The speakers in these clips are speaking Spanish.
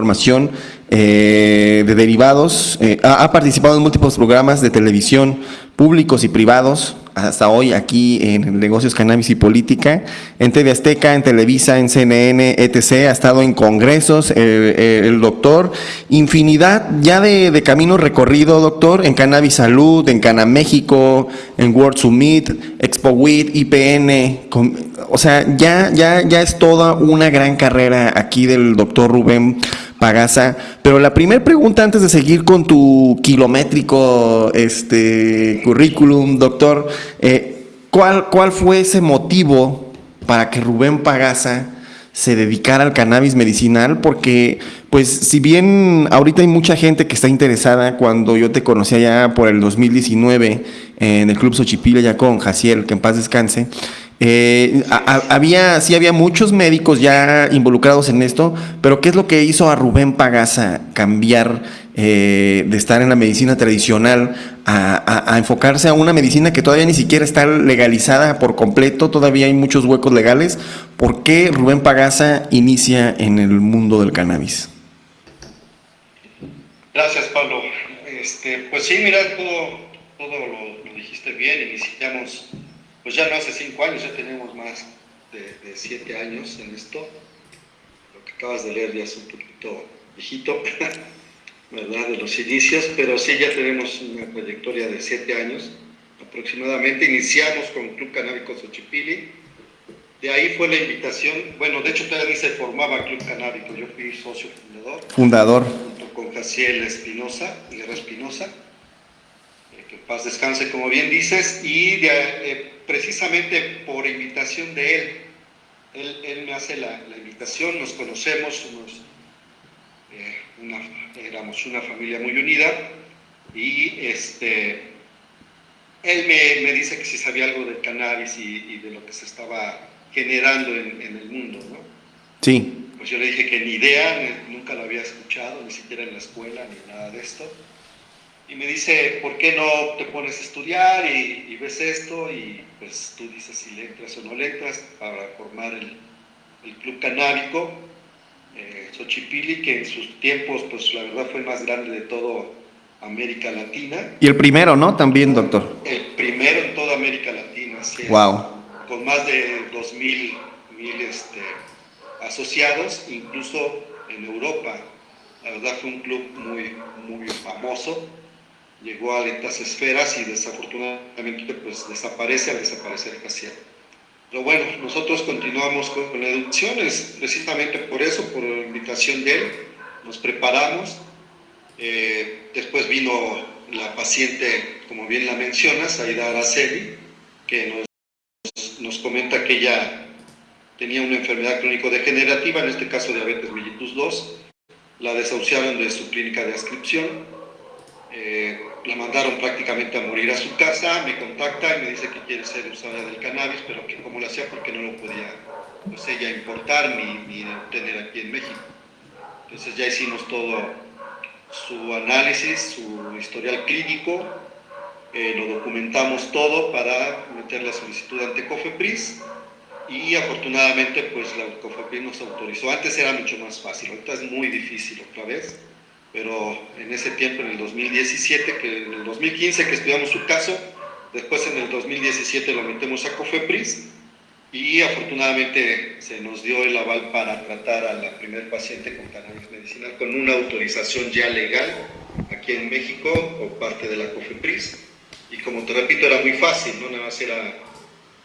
información eh, de derivados. Eh, ha, participado en múltiples programas de televisión públicos y privados, hasta hoy aquí en Negocios Cannabis y Política, en TV Azteca, en Televisa, en CNN, etc. Ha estado en congresos, eh, el doctor, infinidad ya de, de camino recorrido, doctor, en Cannabis Salud, en Cana México, en World Summit, Expo WIT, IPN, o sea, ya, ya, ya es toda una gran carrera aquí del doctor Rubén Pagasa. Pero la primera pregunta antes de seguir con tu kilométrico este, currículum, doctor, eh, ¿cuál, ¿cuál fue ese motivo para que Rubén Pagasa se dedicara al cannabis medicinal? Porque, pues, si bien ahorita hay mucha gente que está interesada, cuando yo te conocía ya por el 2019 en el Club Xochipila ya con Jaciel, que en paz descanse, eh, había, sí había muchos médicos ya involucrados en esto, pero ¿qué es lo que hizo a Rubén Pagasa cambiar eh, de estar en la medicina tradicional a, enfocarse a una medicina que todavía ni siquiera está legalizada por completo, todavía hay muchos huecos legales? ¿Por qué Rubén Pagasa inicia en el mundo del cannabis? Gracias, Pablo. Este, pues sí, mira, todo, todo lo, dijiste bien, iniciamos pues ya no hace cinco años, ya tenemos más de, de, siete años en esto. Lo que acabas de leer ya es un poquito viejito, ¿verdad? De los inicios, pero sí ya tenemos una trayectoria de siete años aproximadamente. Iniciamos con Club Canábico Xochipili. De ahí fue la invitación, bueno, de hecho todavía ni se formaba Club Canábico, yo fui socio fundador. Fundador. Junto con Jaciel Espinosa, Guerra Espinosa que paz descanse, como bien dices, y de, eh, precisamente por invitación de él, él, él me hace la, la, invitación, nos conocemos, somos, eh, una, éramos una familia muy unida, y este, él me, me, dice que si sabía algo del cannabis y, y de lo que se estaba generando en, en, el mundo, ¿no? Sí. Pues yo le dije que ni idea, nunca lo había escuchado, ni siquiera en la escuela, ni nada de esto y me dice, ¿por qué no te pones a estudiar y, y, ves esto? Y pues tú dices si le entras o no le entras para formar el, el club canábico, eh, Xochipili, que en sus tiempos, pues la verdad fue el más grande de todo América Latina. Y el primero, ¿no? También, doctor. El primero en toda América Latina, sí. Wow. Con más de 2.000 mil, este, asociados, incluso en Europa. La verdad fue un club muy, muy famoso llegó a lentas esferas y desafortunadamente pues desaparece al desaparecer facial. Pero bueno, nosotros continuamos con la educación, es precisamente por eso, por la invitación de él, nos preparamos, eh, después vino la paciente, como bien la mencionas, Aida Araceli, que nos, nos comenta que ella tenía una enfermedad crónico-degenerativa, en este caso diabetes mellitus 2, la desahuciaron de su clínica de ascripción, eh, la mandaron prácticamente a morir a su casa, me contacta y me dice que quiere ser usuaria del cannabis, pero que cómo lo hacía porque no lo podía pues ella importar ni, ni tener aquí en México. Entonces ya hicimos todo su análisis, su historial clínico, eh, lo documentamos todo para meter la solicitud ante COFEPRIS y afortunadamente pues la COFEPRIS nos autorizó. Antes era mucho más fácil, ahorita es muy difícil otra vez pero en ese tiempo, en el 2017, que en el 2015 que estudiamos su caso, después en el 2017 lo metemos a COFEPRIS y afortunadamente se nos dio el aval para tratar a la primer paciente con cannabis medicinal con una autorización ya legal aquí en México por parte de la COFEPRIS y como te repito era muy fácil, ¿no? nada más era,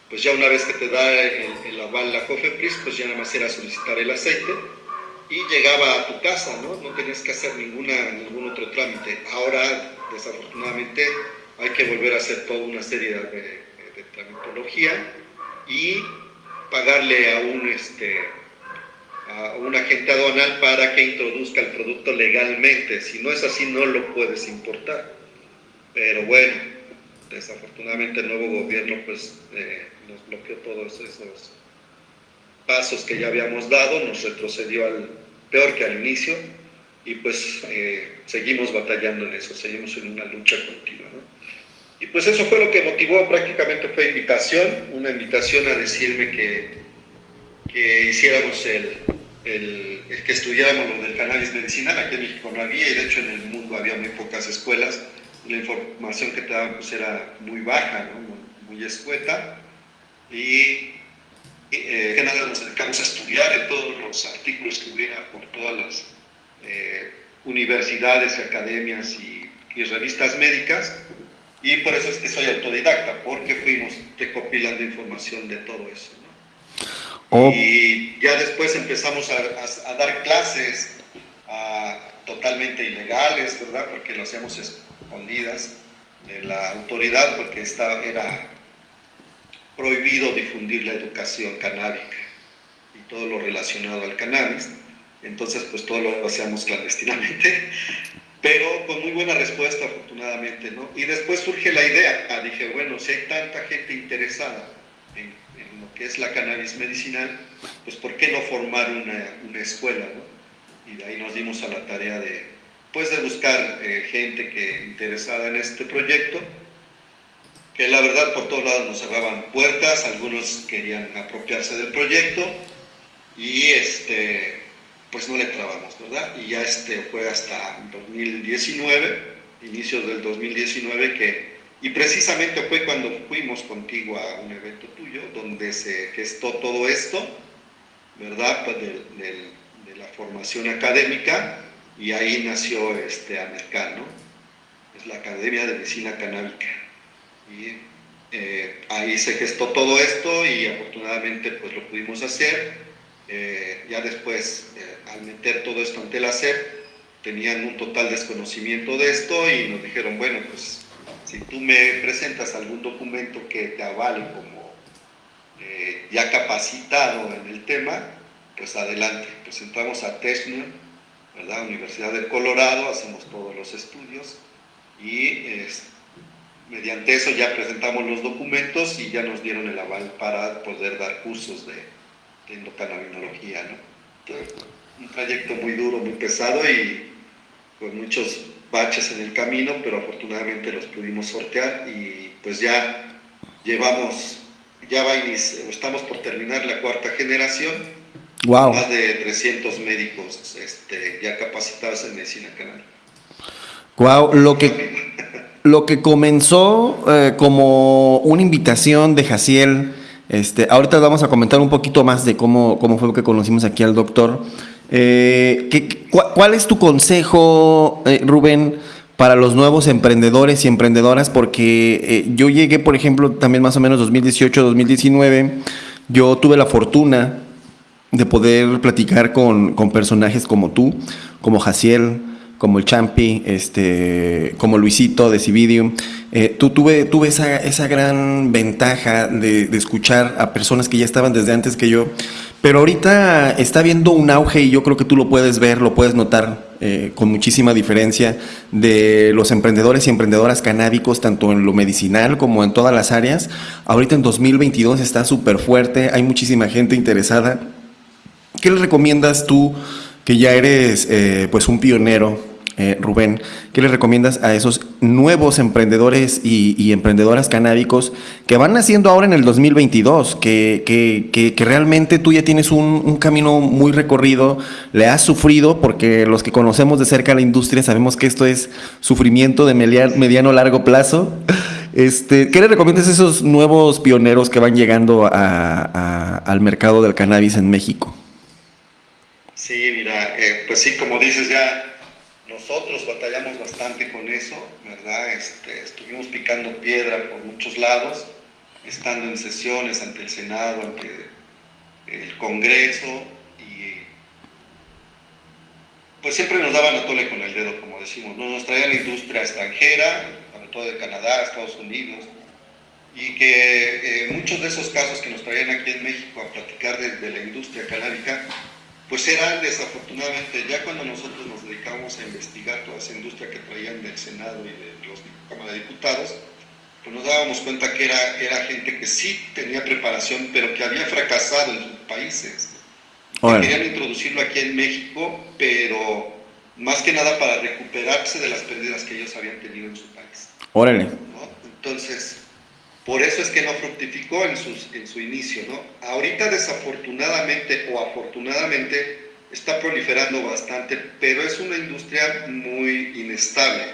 pues ya una vez que te da el, el aval la COFEPRIS, pues ya nada más era solicitar el aceite y llegaba a tu casa, ¿no? No tenías que hacer ninguna, ningún otro trámite. Ahora, desafortunadamente, hay que volver a hacer toda una serie de, tramitología y pagarle a un, este, a un agente aduanal para que introduzca el producto legalmente. Si no es así, no lo puedes importar. Pero bueno, desafortunadamente el nuevo gobierno pues eh, nos bloqueó todos esos pasos que ya habíamos dado, nos retrocedió al peor que al inicio y pues eh, seguimos batallando en eso, seguimos en una lucha continua. ¿no? Y pues eso fue lo que motivó, prácticamente fue invitación, una invitación a decirme que, que hiciéramos el, el, que estudiáramos lo del cannabis medicinal. Aquí en México no había y de hecho en el mundo había muy pocas escuelas. La información que te daban pues, era muy baja, muy, escueta. Y eh, que nada nos dedicamos a estudiar en todos los artículos que hubiera por todas las eh, universidades y academias y, revistas médicas. Y por eso es que soy autodidacta, porque fuimos recopilando información de todo eso. Oh. Y ya después empezamos a, dar clases totalmente ilegales, ¿verdad? Porque lo hacíamos escondidas de la autoridad, porque estaba, era prohibido difundir la educación canábica y todo lo relacionado al cannabis. Entonces, pues todo lo hacíamos clandestinamente, pero con muy buena respuesta, afortunadamente, ¿no? Y después surge la idea, ah, dije, bueno, si hay tanta gente interesada en, lo que es la cannabis medicinal, pues ¿por qué no formar una, una escuela, ¿no? Y de ahí nos dimos a la tarea de, pues, de buscar eh, gente que interesada en este proyecto, que la verdad por todos lados nos cerraban puertas, algunos querían apropiarse del proyecto, y este, pues no le trabamos, ¿verdad? Y ya este fue hasta 2019, inicios del 2019, que, y precisamente fue cuando fuimos contigo a un evento tuyo, donde se gestó todo esto, ¿verdad? Pues de, la formación académica, y ahí nació este AMERCAN, ¿no? Es la Academia de Medicina Canábica. Y eh, ahí se gestó todo esto y afortunadamente pues lo pudimos hacer. Eh, ya después eh, al meter todo esto ante la SEP, tenían un total desconocimiento de esto y nos dijeron, bueno, pues si tú me presentas algún documento que te avale como ya capacitado en el tema, pues adelante. Presentamos a TESNU, ¿verdad? Universidad de Colorado, hacemos todos los estudios y mediante eso ya presentamos los documentos y ya nos dieron el aval para poder dar cursos de, de endocannabinología, ¿no? un trayecto muy duro, muy pesado y con muchos baches en el camino, pero afortunadamente los pudimos sortear y pues ya llevamos, ya va estamos por terminar la cuarta generación. Wow. Más de 300 médicos este, ya capacitados en medicina canal. Wow, lo que, lo que comenzó eh, como una invitación de Jaciel, este, ahorita vamos a comentar un poquito más de cómo, cómo fue que conocimos aquí al doctor. Eh, ¿qué, ¿Cuál es tu consejo, eh, Rubén, para los nuevos emprendedores y emprendedoras? Porque eh, yo llegué, por ejemplo, también más o menos 2018, 2019, yo tuve la fortuna de poder platicar con, con personajes como tú, como Jaciel, como el Champi, este, como Luisito de Cividium. Eh, tú tuve, tuve esa, esa gran ventaja de, de, escuchar a personas que ya estaban desde antes que yo, pero ahorita está viendo un auge y yo creo que tú lo puedes ver, lo puedes notar eh, con muchísima diferencia de los emprendedores y emprendedoras canábicos, tanto en lo medicinal como en todas las áreas. Ahorita en 2022 está súper fuerte, hay muchísima gente interesada. ¿Qué le recomiendas tú, que ya eres eh, pues un pionero eh, Rubén, ¿qué le recomiendas a esos nuevos emprendedores y, emprendedoras canábicos que van naciendo ahora en el 2022, que, que, que, realmente tú ya tienes un, camino muy recorrido, le has sufrido, porque los que conocemos de cerca la industria sabemos que esto es sufrimiento de mediano largo plazo. Este, ¿Qué le recomiendas a esos nuevos pioneros que van llegando al mercado del cannabis en México? Sí, mira, eh, pues sí, como dices, ya nosotros batallamos bastante con eso, ¿verdad? Este, estuvimos picando piedra por muchos lados, estando en sesiones ante el Senado, ante el Congreso, y pues siempre nos daban a tole con el dedo, como decimos, nos traían la industria extranjera, sobre todo de Canadá, Estados Unidos, y que eh, muchos de esos casos que nos traían aquí en México a platicar de, de la industria canábica, pues eran desafortunadamente, ya cuando nosotros nos dedicamos a investigar toda esa industria que traían del Senado y de los Cámara de Diputados, pues nos dábamos cuenta que era, era gente que sí tenía preparación, pero que había fracasado en sus países. querían introducirlo aquí en México, pero más que nada para recuperarse de las pérdidas que ellos habían tenido en su país. Órale. Entonces, por eso es que no fructificó en, su inicio, ¿no? Ahorita desafortunadamente o afortunadamente está proliferando bastante, pero es una industria muy inestable.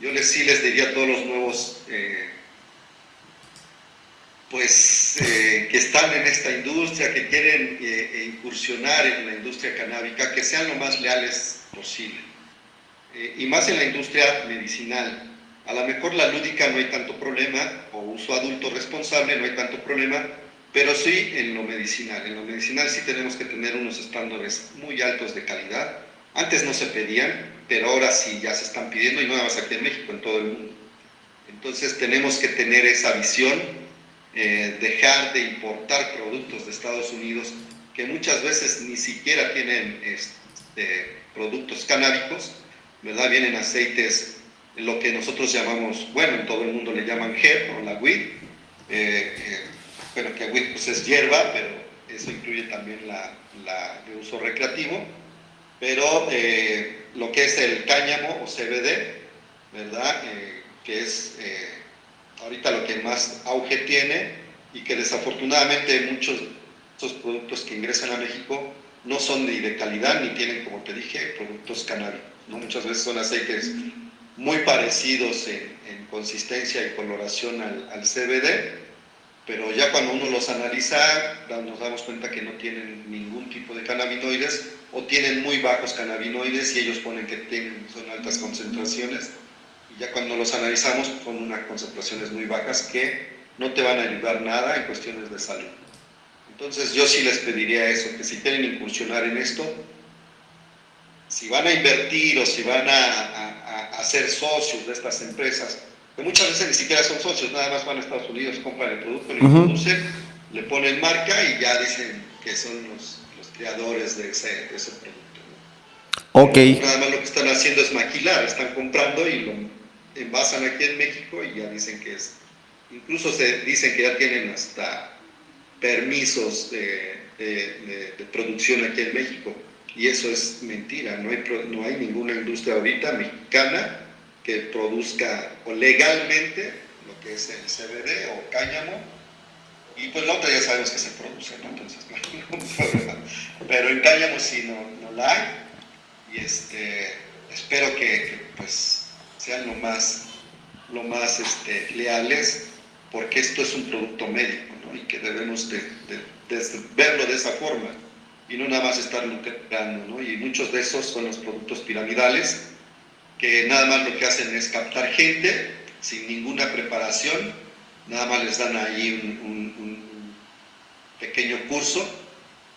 Yo les, sí les diría a todos los nuevos eh, pues, eh, que están en esta industria, que quieren eh, incursionar en la industria canábica, que sean lo más leales posible. y más en la industria medicinal. A lo mejor la lúdica no hay tanto problema, o uso adulto responsable no hay tanto problema, pero sí en lo medicinal. En lo medicinal sí tenemos que tener unos estándares muy altos de calidad. Antes no se pedían, pero ahora sí ya se están pidiendo y no nada más aquí en México, en todo el mundo. Entonces tenemos que tener esa visión, eh, dejar de importar productos de Estados Unidos que muchas veces ni siquiera tienen este, productos canábicos, ¿verdad? Vienen aceites, lo que nosotros llamamos, bueno, en todo el mundo le llaman hemp o la weed, eh, eh, bueno, que pues es hierba, pero eso incluye también la, de uso recreativo, pero eh, lo que es el cáñamo o CBD, ¿verdad? Eh, que es eh, ahorita lo que más auge tiene y que desafortunadamente muchos de estos productos que ingresan a México no son ni de calidad ni tienen, como te dije, productos canábicos. ¿no? Muchas veces son aceites muy parecidos en, consistencia y coloración al, al CBD, pero ya cuando uno los analiza nos damos cuenta que no tienen ningún tipo de cannabinoides o tienen muy bajos cannabinoides y ellos ponen que tienen, son altas concentraciones y ya cuando los analizamos son unas concentraciones muy bajas que no te van a ayudar nada en cuestiones de salud. Entonces yo sí les pediría eso, que si quieren incursionar en esto, si van a invertir o si van a, a ser socios de estas empresas, que muchas veces ni siquiera son socios, nada más van a Estados Unidos, compran el producto, lo introducen, le ponen marca y ya dicen que son los, los creadores de ese, producto. Ok. nada más lo que están haciendo es maquilar, están comprando y lo envasan aquí en México y ya dicen que es, incluso se dicen que ya tienen hasta permisos de, de, de producción aquí en México. Y eso es mentira, no hay, no hay ninguna industria ahorita mexicana que produzca o legalmente lo que es el CBD o cáñamo, y pues la otra ya sabemos que se produce, ¿no? entonces no hay ningún. Pero en cáñamo sí no, no la hay, y este, espero que, pues sean lo más, lo más este, leales, porque esto es un producto médico, ¿no? y que debemos de, verlo de esa forma, y no nada más estar lucrando, ¿no? y muchos de esos son los productos piramidales, que nada más lo que hacen es captar gente sin ninguna preparación, nada más les dan ahí un, pequeño curso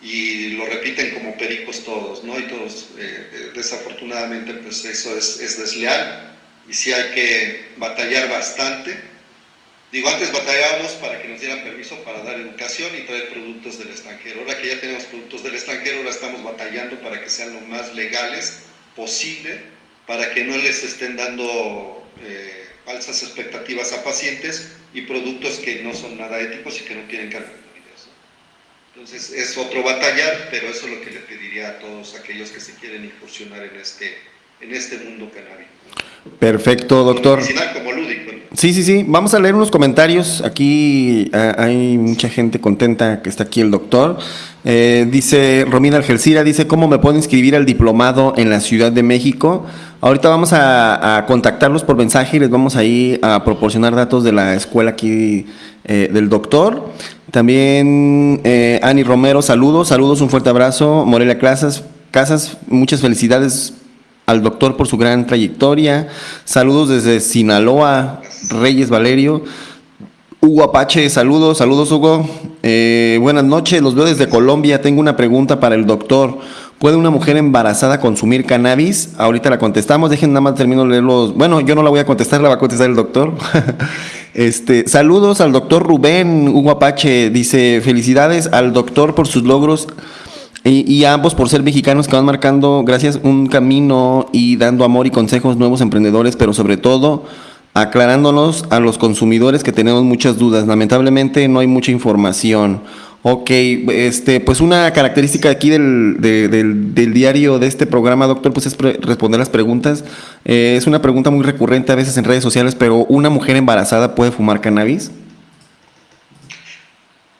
y lo repiten como pericos todos, ¿no? Y todos, eh, eh, desafortunadamente, pues eso es, es, desleal y sí hay que batallar bastante. Digo, antes batallábamos para que nos dieran permiso para dar educación y traer productos del extranjero. Ahora que ya tenemos productos del extranjero, ahora estamos batallando para que sean lo más legales posible para que no les estén dando eh, falsas expectativas a pacientes y productos que no son nada éticos y que no tienen cannabinoides. Entonces es otro batallar, pero eso es lo que le pediría a todos aquellos que se quieren incursionar en este, en este mundo canábico. Perfecto, doctor. Como lúdico. Sí, sí, sí. Vamos a leer unos comentarios. Aquí eh, hay mucha gente contenta que está aquí el doctor. Eh, dice Romina Algelcira, dice, ¿cómo me puedo inscribir al diplomado en la Ciudad de México? Ahorita vamos a, contactarlos por mensaje y les vamos a ir a proporcionar datos de la escuela aquí eh, del doctor. También eh, Ani Romero, saludos, saludos, un fuerte abrazo. Morelia Casas, Casas, muchas felicidades al doctor por su gran trayectoria. Saludos desde Sinaloa, Reyes Valerio. Hugo Apache, saludos, saludos Hugo. Eh, buenas noches, los veo desde Colombia. Tengo una pregunta para el doctor. ¿Puede una mujer embarazada consumir cannabis? Ahorita la contestamos, dejen nada más termino de leerlos. Bueno, yo no la voy a contestar, la va a contestar el doctor. este, saludos al doctor Rubén Hugo Apache. Dice, felicidades al doctor por sus logros y, y, ambos por ser mexicanos que van marcando, gracias, un camino y dando amor y consejos nuevos emprendedores, pero sobre todo aclarándonos a los consumidores que tenemos muchas dudas. Lamentablemente no hay mucha información. Ok, este, pues una característica aquí del, del, diario de este programa, doctor, pues es responder las preguntas. Eh, es una pregunta muy recurrente a veces en redes sociales, pero ¿una mujer embarazada puede fumar cannabis?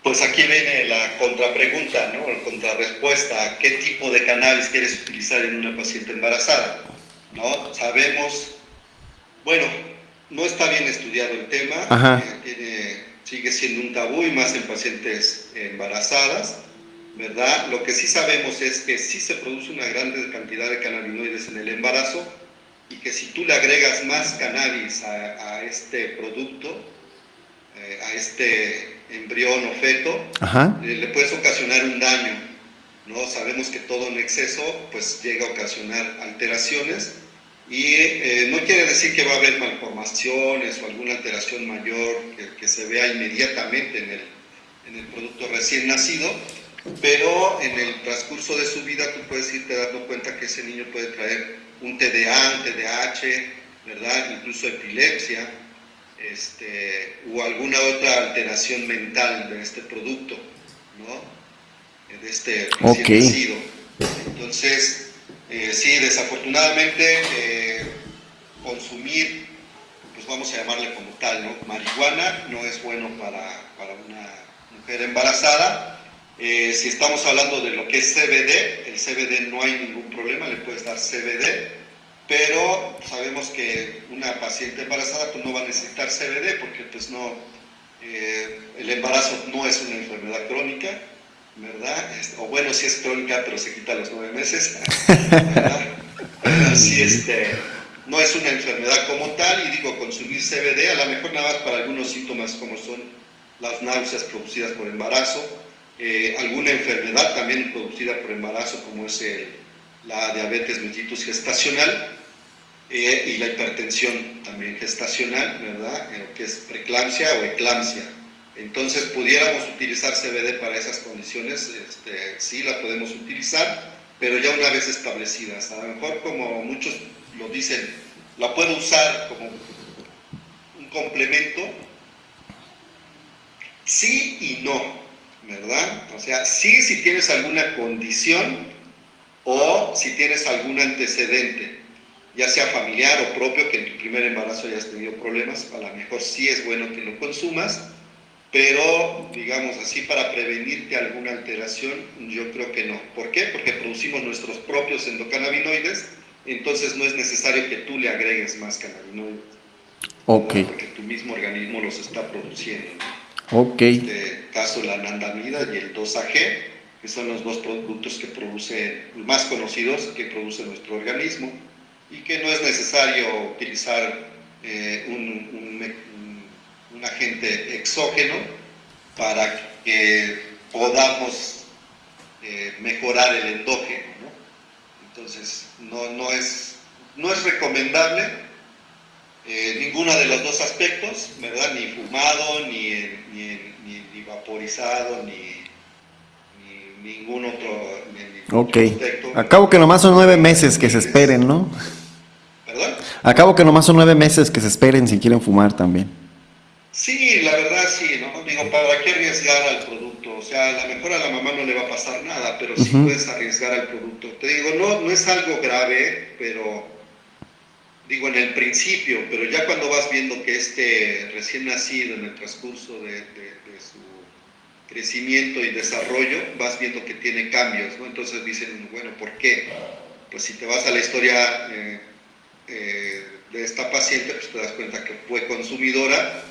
Pues aquí viene la contrapregunta, ¿no? Contrarrespuesta a qué tipo de cannabis quieres utilizar en una paciente embarazada. ¿no? Sabemos, bueno, no está bien estudiado el tema, eh, sigue siendo un tabú y más en pacientes embarazadas, ¿verdad? Lo que sí sabemos es que sí se produce una gran cantidad de cannabinoides en el embarazo y que si tú le agregas más cannabis a, este producto, eh, a este embrión o feto, eh, le puedes ocasionar un daño. ¿No? Sabemos que todo en exceso pues llega a ocasionar alteraciones y eh, no quiere decir que va a haber malformaciones o alguna alteración mayor que, se vea inmediatamente en el, en el, producto recién nacido, pero en el transcurso de su vida tú puedes irte dando cuenta que ese niño puede traer un TDA, un TDAH, ¿verdad? Incluso epilepsia, este, o alguna otra alteración mental de este producto, ¿no? De este recién nacido. Entonces, eh, sí, desafortunadamente eh, consumir, pues vamos a llamarle como tal, ¿no? Marihuana no es bueno para, para una mujer embarazada. Eh, si estamos hablando de lo que es CBD, el CBD no hay ningún problema, le puedes dar CBD, pero sabemos que una paciente embarazada pues no va a necesitar CBD porque pues no, el embarazo no es una enfermedad crónica, ¿verdad? O bueno, si es crónica, pero se quita a los nueve meses, ¿verdad? este, no es una enfermedad como tal, y digo, consumir CBD, a lo mejor nada más para algunos síntomas como son las náuseas producidas por embarazo, eh, alguna enfermedad también producida por embarazo, como es la diabetes mellitus gestacional, eh, y la hipertensión también gestacional, ¿verdad? Eh, que es preeclampsia o eclampsia. Entonces, pudiéramos utilizar CBD para esas condiciones, este, sí la podemos utilizar, pero ya una vez establecidas. A lo mejor, como muchos lo dicen, la puedo usar como un complemento, sí y no, ¿verdad? O sea, sí si tienes alguna condición o si tienes algún antecedente, ya sea familiar o propio, que en tu primer embarazo hayas tenido problemas, a lo mejor sí es bueno que lo consumas, pero digamos así para prevenirte alguna alteración, yo creo que no. ¿Por qué? Porque producimos nuestros propios endocannabinoides, entonces no es necesario que tú le agregues más cannabinoides. Ok. Porque tu mismo organismo los está produciendo. Ok. En este caso la anandamida y el 2AG, que son los dos productos que produce, más conocidos que produce nuestro organismo, y que no es necesario utilizar eh, un, un un agente exógeno para que podamos eh, mejorar el endógeno. Entonces, no, no, es, no es recomendable eh, ninguno de los dos aspectos, ¿verdad? Ni fumado, ni, ni, vaporizado, ni, ningún otro, ok. Acabo que nomás son nueve meses que se esperen, ¿no? ¿Perdón? Acabo que nomás son nueve meses que se esperen si quieren fumar también. Sí, la verdad sí, ¿no? Digo, ¿para qué arriesgar al producto? O sea, a lo mejor a la mamá no le va a pasar nada, pero sí puedes arriesgar al producto. Te digo, no, no es algo grave, pero digo en el principio, pero ya cuando vas viendo que este recién nacido en el transcurso de, su crecimiento y desarrollo, vas viendo que tiene cambios, ¿no? Entonces dicen, bueno, ¿por qué? Pues si te vas a la historia eh, eh, de esta paciente, pues te das cuenta que fue consumidora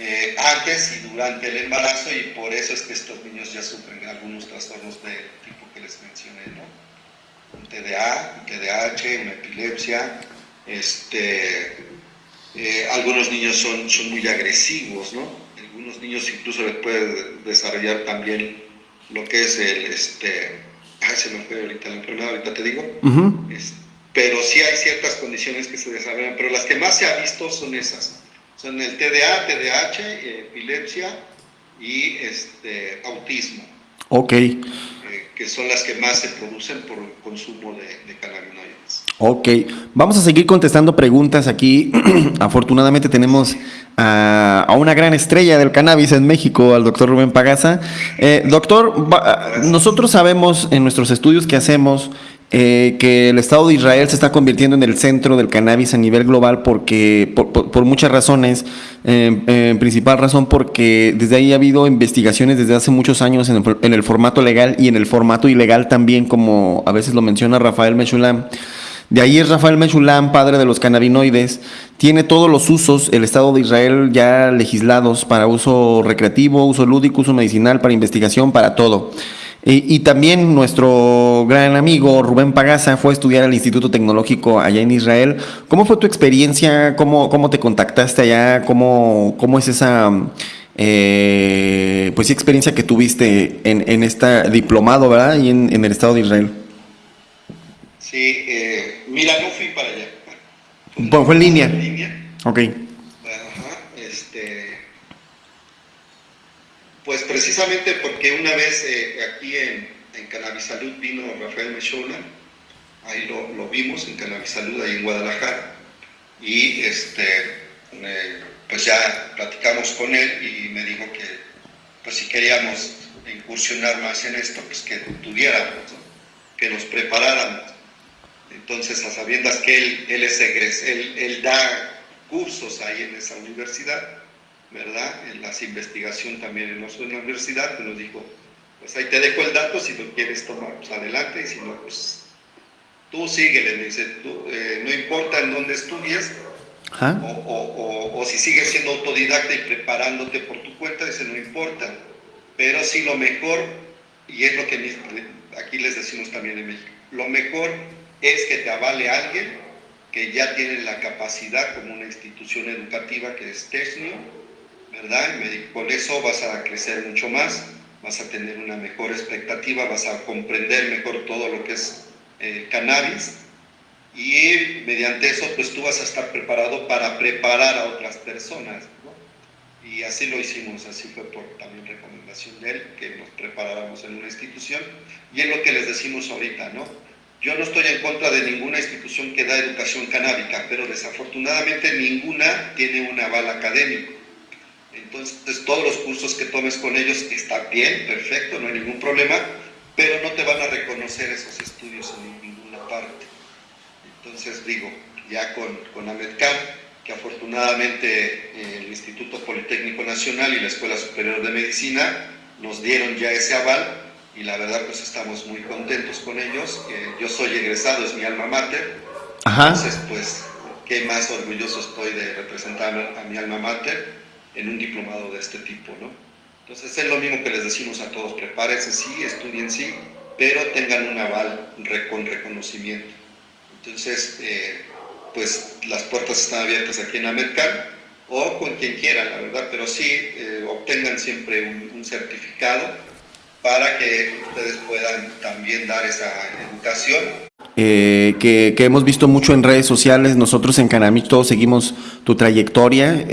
eh, antes y durante el embarazo y por eso es que estos niños ya sufren algunos trastornos del tipo que les mencioné, ¿no? Un TDA, un TDAH, una epilepsia, este, eh, algunos niños son, son muy agresivos, ¿no? Algunos niños incluso les puede desarrollar también lo que es el, este, ay, se me fue ahorita la enfermedad, ahorita te digo, pero sí hay ciertas condiciones que se desarrollan, pero las que más se ha visto son esas son el TDA, TDAH, epilepsia y este, autismo. Ok. Eh, que son las que más se producen por el consumo de, de cannabinoides. Ok, vamos a seguir contestando preguntas aquí. Afortunadamente tenemos a, una gran estrella del cannabis en México, al doctor Rubén Pagaza. Eh, doctor, nosotros sabemos en nuestros estudios que hacemos eh, que el Estado de Israel se está convirtiendo en el centro del cannabis a nivel global porque por, muchas razones, en principal razón porque desde ahí ha habido investigaciones desde hace muchos años en el, formato legal y en el formato ilegal también, como a veces lo menciona Rafael Mechulam. De ahí es Rafael Mechulam, padre de los cannabinoides, tiene todos los usos, el Estado de Israel ya legislados para uso recreativo, uso lúdico, uso medicinal, para investigación, para todo. Y, también nuestro gran amigo Rubén Pagaza fue a estudiar al Instituto Tecnológico allá en Israel. ¿Cómo fue tu experiencia? ¿Cómo, cómo te contactaste allá? ¿Cómo, cómo es esa eh, pues, experiencia que tuviste en, en este diplomado, ¿verdad? Y en, en, el Estado de Israel. Sí, eh, mira, no fui para allá. Fue, fue en línea. En línea. Ok. Pues precisamente porque una vez eh, aquí en, en vino Rafael Mechola, ahí lo, vimos en Cannabisalud, ahí en Guadalajara, y este, eh, pues ya platicamos con él y me dijo que pues si queríamos incursionar más en esto, pues que tuviéramos, que nos preparáramos. Entonces, a sabiendas que él, él es egres, él, él da cursos ahí en esa universidad, ¿verdad? En las investigación también en la universidad, que nos dijo, pues ahí te dejo el dato, si lo quieres tomar, pues adelante, y si no, pues tú síguele, me dice, eh, no importa en dónde estudies, o, si sigues siendo autodidacta y preparándote por tu cuenta, dice, no importa, pero sí lo mejor, y es lo que aquí les decimos también en México, lo mejor es que te avale alguien que ya tiene la capacidad como una institución educativa que es TESNIO, ¿verdad? Con eso vas a crecer mucho más, vas a tener una mejor expectativa, vas a comprender mejor todo lo que es eh, cannabis y mediante eso pues tú vas a estar preparado para preparar a otras personas. ¿no? Y así lo hicimos, así fue por también recomendación de él, que nos preparáramos en una institución y es lo que les decimos ahorita, ¿no? Yo no estoy en contra de ninguna institución que da educación canábica, pero desafortunadamente ninguna tiene un aval académico. Entonces, todos los cursos que tomes con ellos están bien, perfecto, no hay ningún problema, pero no te van a reconocer esos estudios en ninguna parte. Entonces, digo, ya con, con AMEDCAM, que afortunadamente eh, el Instituto Politécnico Nacional y la Escuela Superior de Medicina nos dieron ya ese aval y la verdad pues estamos muy contentos con ellos. Eh, yo soy egresado, es mi alma mater, entonces pues qué más orgulloso estoy de representar a mi alma mater en un diplomado de este tipo, ¿no? Entonces es lo mismo que les decimos a todos, prepárense sí, estudien sí, pero tengan un aval con reconocimiento. Entonces, eh, pues las puertas están abiertas aquí en American o con quien quiera, la verdad, pero sí eh, obtengan siempre un, certificado para que ustedes puedan también dar esa educación. Eh, que, que, hemos visto mucho en redes sociales, nosotros en Canamich todos seguimos tu trayectoria.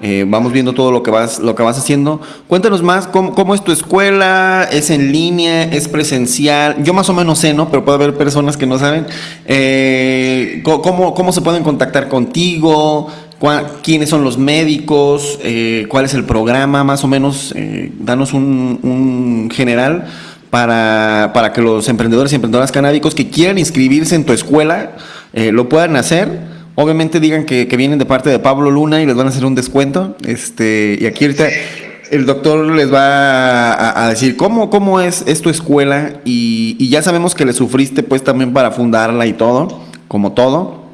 Eh, eh, vamos viendo todo lo que vas, lo que vas haciendo. Cuéntanos más, ¿cómo, es tu escuela? ¿Es en línea? ¿Es presencial? Yo más o menos sé, ¿no? Pero puede haber personas que no saben. Eh, ¿cómo, ¿Cómo se pueden contactar contigo? ¿Quiénes son los médicos? Eh, ¿Cuál es el programa? Más o menos, danos un, un general para, para, que los emprendedores y emprendedoras canábicos que quieran inscribirse en tu escuela lo puedan hacer Obviamente digan que, vienen de parte de Pablo Luna y les van a hacer un descuento. Este, y aquí ahorita el doctor les va a, decir cómo, cómo es, es tu escuela y, ya sabemos que le sufriste pues también para fundarla y todo, como todo.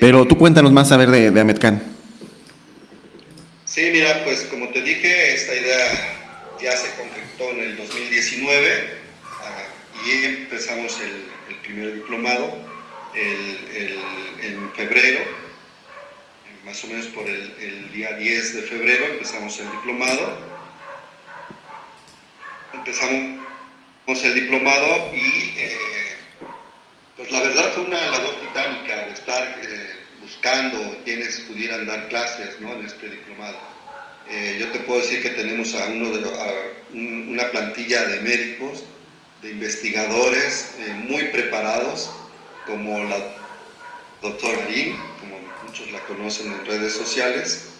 Pero tú cuéntanos más a ver de, de Ametcan. Sí, mira, pues como te dije, esta idea ya se concretó en el 2019 ah, y empezamos el primer diplomado en febrero, más o menos por el, día 10 de febrero empezamos el diplomado. Empezamos el diplomado y eh, pues la verdad fue una labor titánica de estar eh, buscando quienes pudieran dar clases en este diplomado. Eh, yo te puedo decir que tenemos a, uno de, una plantilla de médicos, de investigadores muy preparados, como la doctora Lin, como muchos la conocen en redes sociales,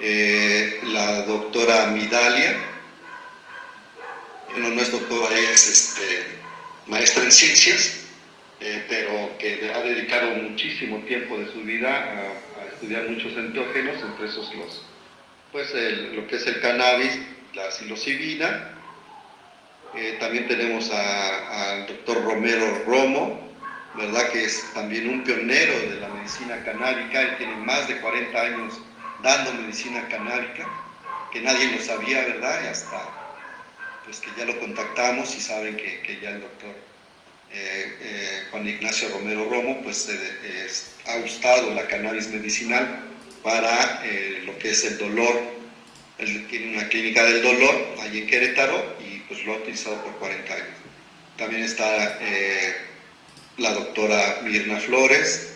eh, la doctora Midalia, no, no es doctora, es este, maestra en ciencias, eh, pero que ha dedicado muchísimo tiempo de su vida a, estudiar muchos enteógenos, entre esos los, pues lo que es el cannabis, la psilocibina. Eh, también tenemos al doctor Romero Romo, ¿verdad? que es también un pionero de la medicina canábica, él tiene más de 40 años dando medicina canábica, que nadie lo sabía, ¿verdad? Y hasta pues que ya lo contactamos y saben que, que ya el doctor eh, eh, Juan Ignacio Romero Romo pues ha gustado la cannabis medicinal para eh, lo que es el dolor. Él tiene una clínica del dolor allí en Querétaro y pues lo ha utilizado por 40 años. También está la doctora Mirna Flores,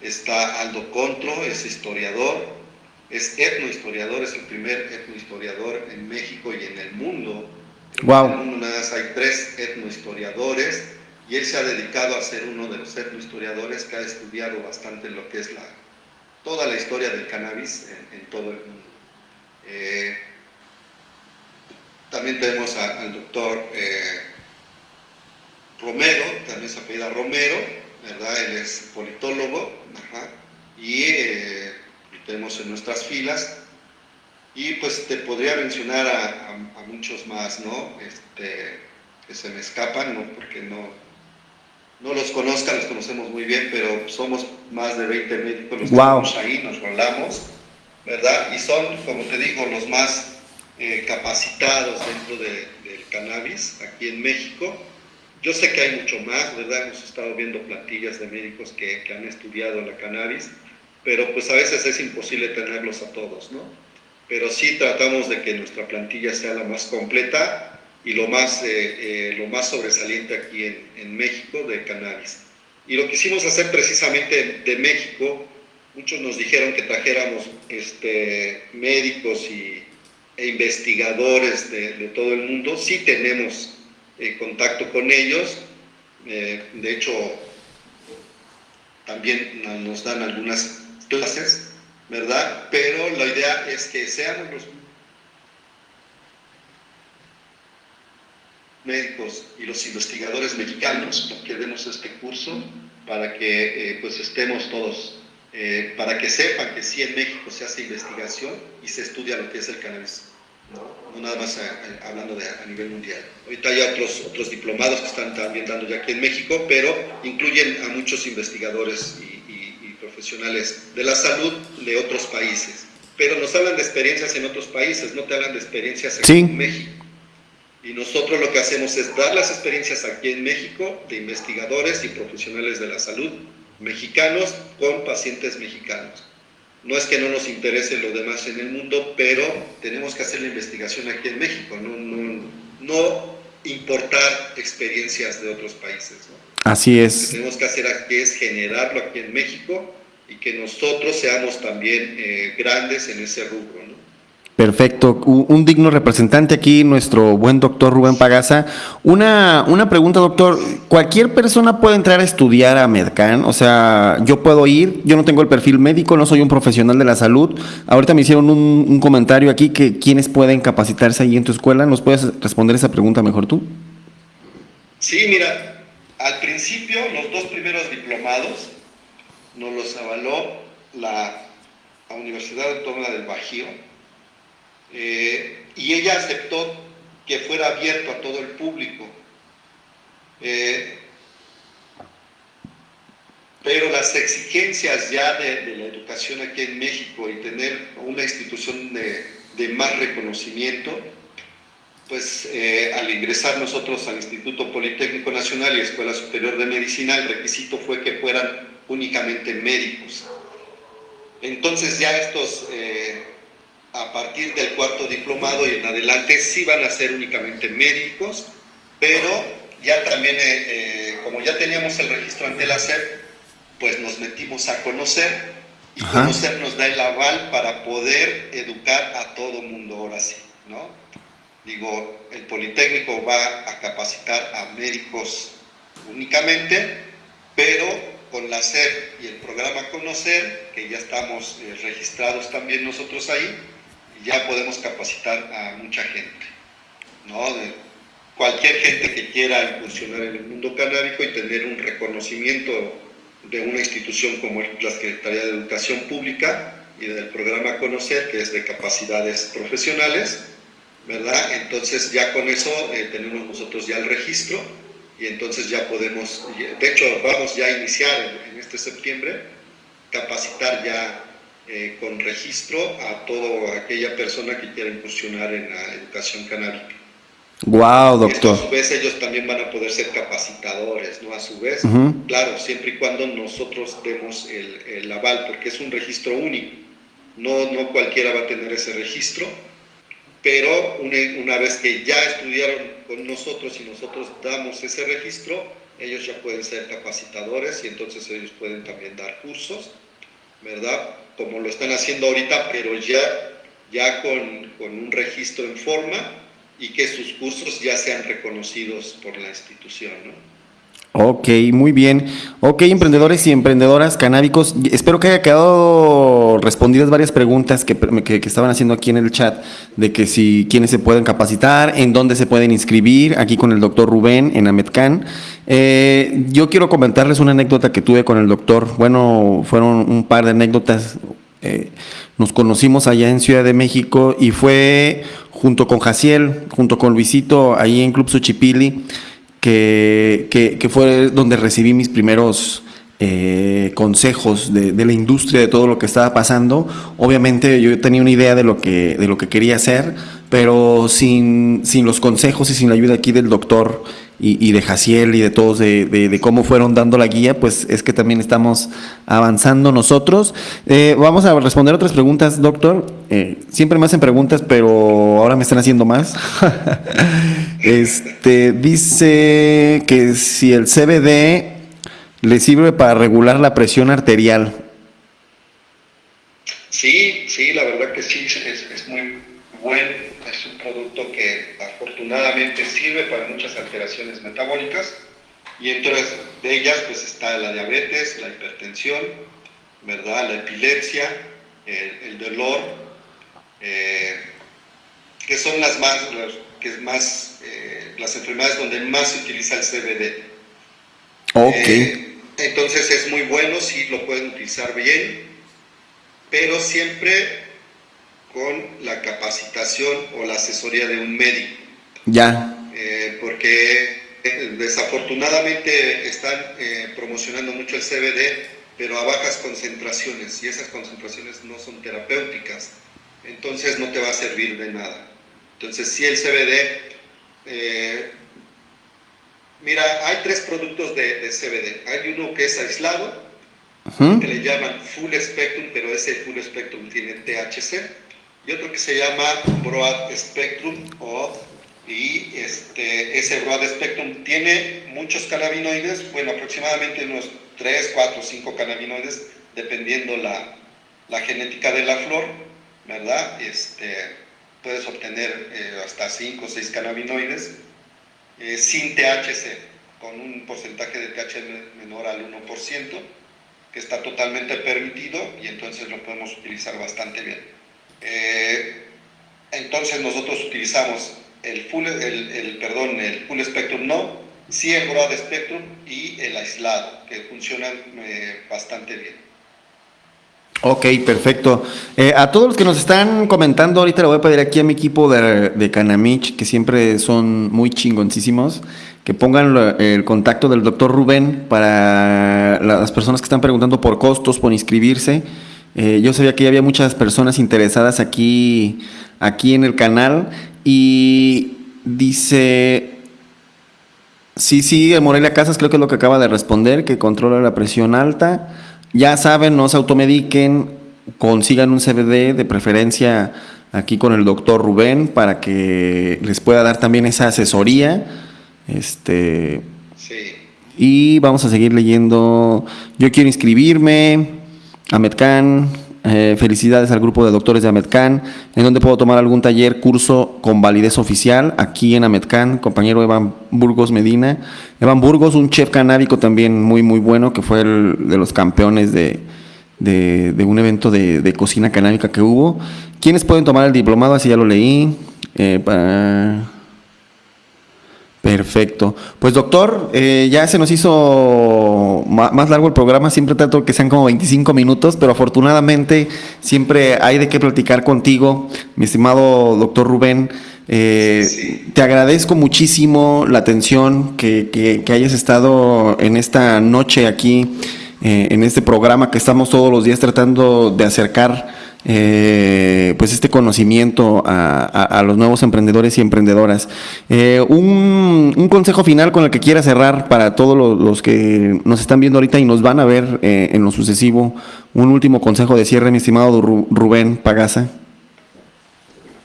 está Aldo Contro, es historiador, es etnohistoriador, es el primer etnohistoriador en México y en el mundo. Wow. En el mundo nada más hay tres etnohistoriadores y él se ha dedicado a ser uno de los etnohistoriadores que ha estudiado bastante lo que es la, toda la historia del cannabis en, todo el mundo. Eh, también tenemos al doctor eh, Romero, también se apellida Romero, ¿verdad? Él es politólogo, y eh, lo tenemos en nuestras filas. Y pues te podría mencionar a, muchos más, ¿no? Este, que se me escapan, ¿no? Porque no, no los conozcan, los conocemos muy bien, pero somos más de 20 médicos los que estamos ahí, nos rolamos, ¿verdad? Y son, como te digo, los más eh, capacitados dentro del cannabis aquí en México. Yo sé que hay mucho más, ¿verdad? Hemos estado viendo plantillas de médicos que, que han estudiado la cannabis, pero pues a veces es imposible tenerlos a todos, ¿no? Pero sí tratamos de que nuestra plantilla sea la más completa y lo más, eh, eh, lo más sobresaliente aquí en, en, México de cannabis. Y lo quisimos hacer precisamente de México, muchos nos dijeron que trajéramos este, médicos y, e investigadores de, de, todo el mundo, sí tenemos eh, contacto con ellos, de hecho también nos dan algunas clases, ¿verdad? Pero la idea es que seamos los médicos y los investigadores mexicanos que demos este curso para que eh, pues estemos todos, eh, para que sepan que sí en México se hace investigación y se estudia lo que es el cannabis, no, nada más hablando de, a nivel mundial. Ahorita hay otros, otros diplomados que están también dando ya aquí en México, pero incluyen a muchos investigadores y, profesionales de la salud de otros países. Pero nos hablan de experiencias en otros países, no te hablan de experiencias en México. Y nosotros lo que hacemos es dar las experiencias aquí en México de investigadores y profesionales de la salud mexicanos con pacientes mexicanos. No es que no nos interese lo demás en el mundo, pero tenemos que hacer la investigación aquí en México, no, no, importar experiencias de otros países. Así es. Lo que tenemos que hacer aquí es generarlo aquí en México y que nosotros seamos también eh, grandes en ese rubro. ¿no? Perfecto, un digno representante aquí, nuestro buen doctor Rubén Pagaza. Una, una pregunta, doctor, ¿cualquier persona puede entrar a estudiar a Medcan? O sea, yo puedo ir, yo no tengo el perfil médico, no soy un profesional de la salud. Ahorita me hicieron un, un comentario aquí que quiénes pueden capacitarse ahí en tu escuela. ¿Nos puedes responder esa pregunta mejor tú? Sí, mira, al principio los dos primeros diplomados nos los avaló la Universidad Autónoma del Bajío eh, y ella aceptó que fuera abierto a todo el público. Eh, pero las exigencias ya de, la educación aquí en México y tener una institución de, más reconocimiento, pues eh, al ingresar nosotros al Instituto Politécnico Nacional y Escuela Superior de Medicina, el requisito fue que fueran únicamente médicos. Entonces ya estos a partir del cuarto diplomado y en adelante sí van a ser únicamente médicos, pero ya también, eh, eh, como ya teníamos el registro ante la SEP, pues nos metimos a conocer y conocer nos da el aval para poder educar a todo mundo ahora sí, ¿no? Digo, el Politécnico va a capacitar a médicos únicamente, pero con la SEP y el programa Conocer, que ya estamos eh, registrados también nosotros ahí, ya podemos capacitar a mucha gente. ¿no? cualquier gente que quiera incursionar en el mundo canábico y tener un reconocimiento de una institución como la Secretaría de Educación Pública y del programa Conocer, que es de capacidades profesionales, ¿verdad? Entonces ya con eso eh, tenemos nosotros ya el registro y entonces ya podemos, de hecho vamos ya a iniciar en, este septiembre, capacitar ya eh, con registro a toda aquella persona que quiera incursionar en la educación canábica. Wow, doctor. a su vez ellos también van a poder ser capacitadores, ¿no? A su vez, claro, siempre y cuando nosotros demos el, el, aval, porque es un registro único. No, no cualquiera va a tener ese registro, pero una, una vez que ya estudiaron con nosotros y nosotros damos ese registro, ellos ya pueden ser capacitadores y entonces ellos pueden también dar cursos, ¿verdad? Como lo están haciendo ahorita, pero ya, ya con, con un registro en forma y que sus cursos ya sean reconocidos por la institución. ¿no? Ok, muy bien. Ok, emprendedores y emprendedoras canábicos, espero que haya quedado respondidas varias preguntas que, que, estaban haciendo aquí en el chat, de que si quiénes se pueden capacitar, en dónde se pueden inscribir, aquí con el doctor Rubén en Ametcan. Eh, yo quiero comentarles una anécdota que tuve con el doctor. Bueno, fueron un par de anécdotas. Eh, nos conocimos allá en Ciudad de México y fue junto con Jaciel, junto con Luisito, ahí en Club Suchipili, que, fue donde recibí mis primeros eh, consejos de, de, la industria, de todo lo que estaba pasando. Obviamente yo tenía una idea de lo que, de lo que quería hacer, pero sin, sin los consejos y sin la ayuda aquí del doctor y, de Jaciel y de todos, de, cómo fueron dando la guía, pues es que también estamos avanzando nosotros. Eh, vamos a responder otras preguntas, doctor. Eh, siempre me hacen preguntas, pero ahora me están haciendo más. este Dice que si el CBD le sirve para regular la presión arterial. Sí, sí, la verdad que sí, es, es muy bueno es un producto que afortunadamente sirve para muchas alteraciones metabólicas y entre de ellas pues está la diabetes, la hipertensión, ¿verdad? la epilepsia, el, dolor, eh, que son las más, que es más eh, las enfermedades donde más se utiliza el CBD. Eh, entonces es muy bueno, sí lo pueden utilizar bien, pero siempre con la capacitación o la asesoría de un médico. Ya. Eh, porque eh, desafortunadamente están eh, promocionando mucho el CBD, pero a bajas concentraciones, y esas concentraciones no son terapéuticas, entonces no te va a servir de nada. Entonces, si el CBD, mira, hay tres productos de, de, CBD. Hay uno que es aislado, que le llaman full spectrum, pero ese full spectrum tiene THC y otro que se llama Broad Spectrum y este, ese Broad Spectrum tiene muchos cannabinoides, bueno, aproximadamente unos 3, 4, 5 cannabinoides, dependiendo la, la genética de la flor, ¿verdad? Este, puedes obtener eh, hasta 5 o 6 cannabinoides eh, sin THC, con un porcentaje de THC menor al 1%, que está totalmente permitido y entonces lo podemos utilizar bastante bien. Eh, entonces nosotros utilizamos el full, el, perdón, el full spectrum no, sí el broad spectrum y el aislado, que funcionan eh, bastante bien. Ok, perfecto. Eh, a todos los que nos están comentando, ahorita le voy a pedir aquí a mi equipo de, de Canamich, que siempre son muy chingoncísimos, que pongan el contacto del doctor Rubén para las personas que están preguntando por costos, por inscribirse. Eh, yo sabía que había muchas personas interesadas aquí, aquí en el canal y dice, sí, sí, Morelia Casas creo que es lo que acaba de responder, que controla la presión alta. Ya saben, no se automediquen, consigan un CBD de preferencia aquí con el doctor Rubén para que les pueda dar también esa asesoría. Este, sí. Y vamos a seguir leyendo. Yo quiero inscribirme. Ametcan, eh, felicidades al grupo de doctores de Ametcan, en donde puedo tomar algún taller, curso con validez oficial, aquí en Ametcan, compañero Evan Burgos Medina. Evan Burgos, un chef canábico también muy, muy bueno, que fue el de los campeones de, un evento de, cocina canábica que hubo. ¿Quiénes pueden tomar el diplomado? Así ya lo leí. Eh, Perfecto. Pues doctor, eh, ya se nos hizo más largo el programa, siempre trato que sean como 25 minutos, pero afortunadamente siempre hay de qué platicar contigo, mi estimado doctor Rubén. Eh, te agradezco muchísimo la atención que, hayas estado en esta noche aquí, eh, en este programa que estamos todos los días tratando de acercar eh, pues este conocimiento a, los nuevos emprendedores y emprendedoras. Eh, un, consejo final con el que quiera cerrar para todos los, que nos están viendo ahorita y nos van a ver eh, en lo sucesivo, un último consejo de cierre, mi estimado Rubén Pagasa.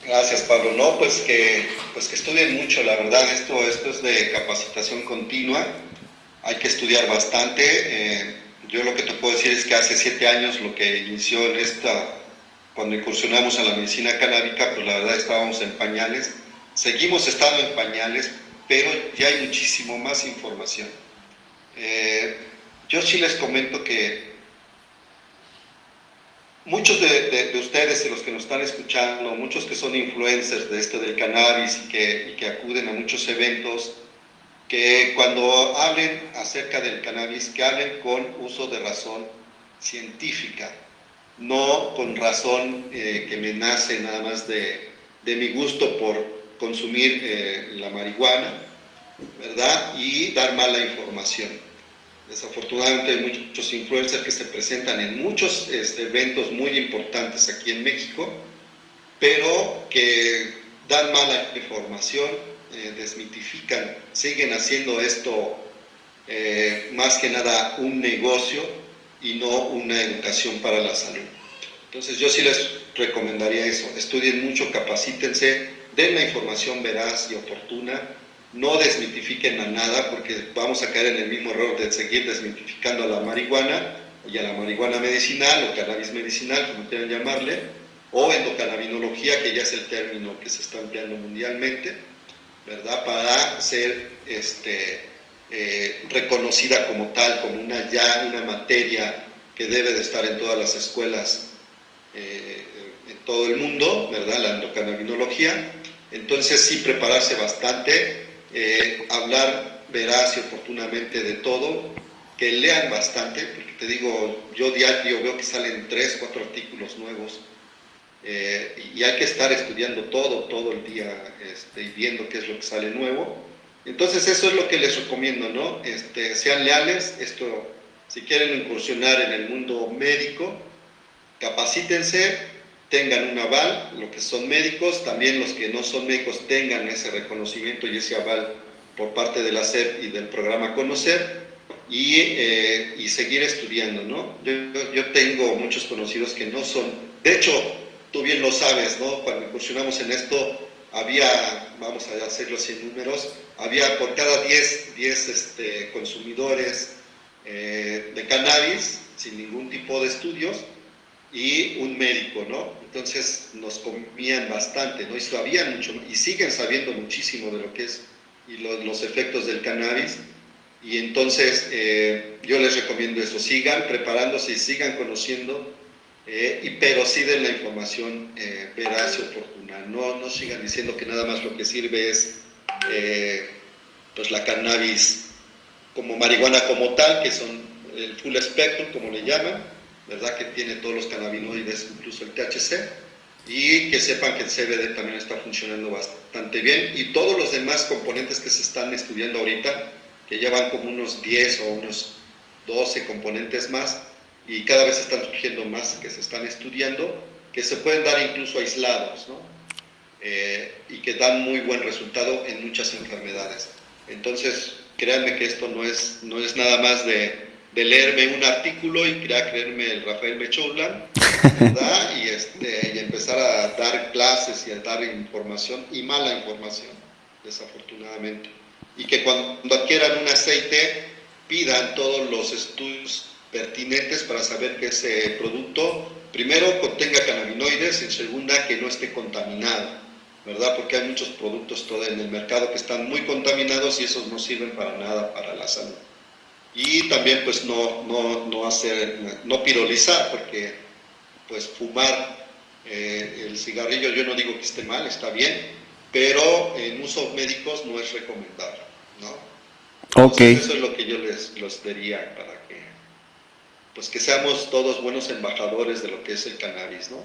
Gracias, Pablo. No, pues que, pues que estudien mucho, la verdad, esto, esto es de capacitación continua, hay que estudiar bastante. yo lo que te puedo decir es que hace siete años lo que inició en esta cuando incursionamos a la medicina canábica, pues la verdad estábamos en pañales, seguimos estando en pañales, pero ya hay muchísimo más información. Eh, yo sí les comento que muchos de, ustedes y los que nos están escuchando, muchos que son influencers de esto del cannabis y que, y que acuden a muchos eventos, que cuando hablen acerca del cannabis, que hablen con uso de razón científica, no con razón eh, que me nace nada más de, mi gusto por consumir eh, la marihuana, ¿verdad? Y dar mala información. Desafortunadamente hay muchos influencers que se presentan en muchos este, eventos muy importantes aquí en México, pero que dan mala información, eh, desmitifican, siguen haciendo esto más que nada un negocio y no una educación para la salud. Entonces yo sí les recomendaría eso, estudien mucho, capacítense, den la información veraz y oportuna, no desmitifiquen a nada porque vamos a caer en el mismo error de seguir desmitificando a la marihuana y a la marihuana medicinal o cannabis medicinal, como quieran llamarle, o endocannabinología, que ya es el término que se está empleando mundialmente, ¿verdad? Para ser este, eh, reconocida como tal, como una ya una materia que debe de estar en todas las escuelas eh, en todo el mundo, ¿verdad? La endocannabinología. Entonces sí prepararse bastante, eh, hablar veraz y oportunamente de todo, que lean bastante, porque te digo, yo diario veo que salen tres, cuatro artículos nuevos y hay que estar estudiando todo, todo el día este, y viendo qué es lo que sale nuevo entonces eso es lo que les recomiendo, ¿no? Este, sean leales, esto, si quieren incursionar en el mundo médico, capacítense, tengan un aval, lo que son médicos, también los que no son médicos tengan ese reconocimiento y ese aval por parte de la SEP y del programa Conocer, y, eh, seguir estudiando, ¿no? Yo, tengo muchos conocidos que no son, de hecho, tú bien lo sabes, ¿no? Cuando incursionamos en esto, había, vamos a hacerlo sin números, había por cada 10, 10 este, consumidores eh, de cannabis, sin ningún tipo de estudios, y un médico, ¿no? Entonces nos comían bastante, ¿no? Y sabían mucho, y siguen sabiendo muchísimo de lo que es y los efectos del cannabis. Y entonces eh, yo les recomiendo eso, sigan preparándose y sigan conociendo, eh, y, pero sí den la información veraz y oportuna. No, no sigan diciendo que nada más lo que sirve es eh, pues la cannabis como marihuana como tal, que son el full spectrum, como le llaman, ¿verdad? Que tiene todos los cannabinoides, incluso el THC, y que sepan que el CBD también está funcionando bastante bien, y todos los demás componentes que se están estudiando ahorita, que llevan como unos 10 o unos 12 componentes más, y cada vez están surgiendo más que se están estudiando, que se pueden dar incluso aislados, ¿no? Eh, y que dan muy buen resultado en muchas enfermedades. Entonces, créanme que esto no es, no es nada más de, de leerme un artículo y creerme el Rafael Mechoulan, ¿verdad? Y, este, y empezar a dar clases y a dar información y mala información, desafortunadamente. Y que cuando adquieran un aceite pidan todos los estudios pertinentes para saber que ese producto, primero, contenga cannabinoides, en segunda, que no esté contaminado ¿verdad? Porque hay muchos productos en el mercado que están muy contaminados y esos no sirven para nada para la salud. Y también pues no, no, no hacer, no pirolizar, porque pues fumar eh, el cigarrillo yo no digo que esté mal, está bien, pero en usos médicos no es recomendable. ¿no? Ok. eso es lo que yo les, les diría para que, pues que seamos todos buenos embajadores de lo que es el cannabis, ¿no?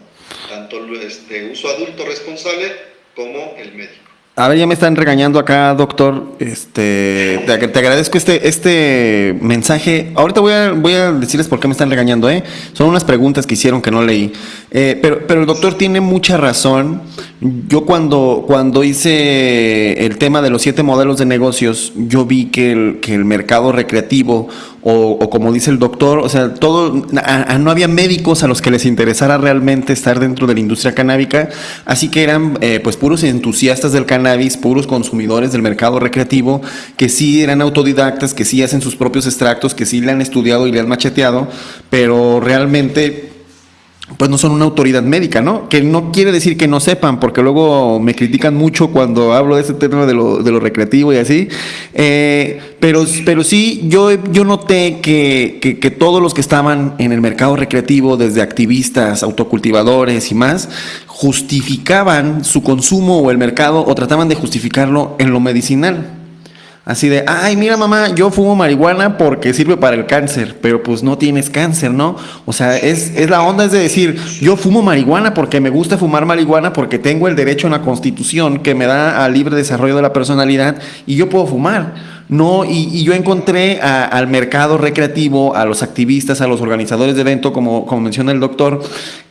Tanto este uso adulto responsable como el médico. A ver, ya me están regañando acá, doctor. Este, te, te, agradezco este, este mensaje. Ahorita voy a, voy a decirles por qué me están regañando, ¿eh? Son unas preguntas que hicieron que no leí. Eh, pero, pero el doctor tiene mucha razón. Yo cuando, cuando hice el tema de los siete modelos de negocios, yo vi que el, que el mercado recreativo o, o, como dice el doctor, o sea, todo, no había médicos a los que les interesara realmente estar dentro de la industria canábica, así que eran eh, pues puros entusiastas del cannabis, puros consumidores del mercado recreativo, que sí eran autodidactas, que sí hacen sus propios extractos, que sí le han estudiado y le han macheteado, pero realmente pues no son una autoridad médica, ¿no? Que no quiere decir que no sepan, porque luego me critican mucho cuando hablo de ese tema de lo, de lo recreativo y así. Eh, pero, pero sí, yo, yo noté que, que, que, todos los que estaban en el mercado recreativo, desde activistas, autocultivadores y más, justificaban su consumo o el mercado o trataban de justificarlo en lo medicinal. Así de, ay, mira mamá, yo fumo marihuana porque sirve para el cáncer, pero pues no tienes cáncer, ¿no? O sea, es, es, la onda es de decir, yo fumo marihuana porque me gusta fumar marihuana porque tengo el derecho en la constitución que me da al libre desarrollo de la personalidad y yo puedo fumar. No, y, y yo encontré al mercado recreativo, a los activistas, a los organizadores de evento, como, como menciona el doctor,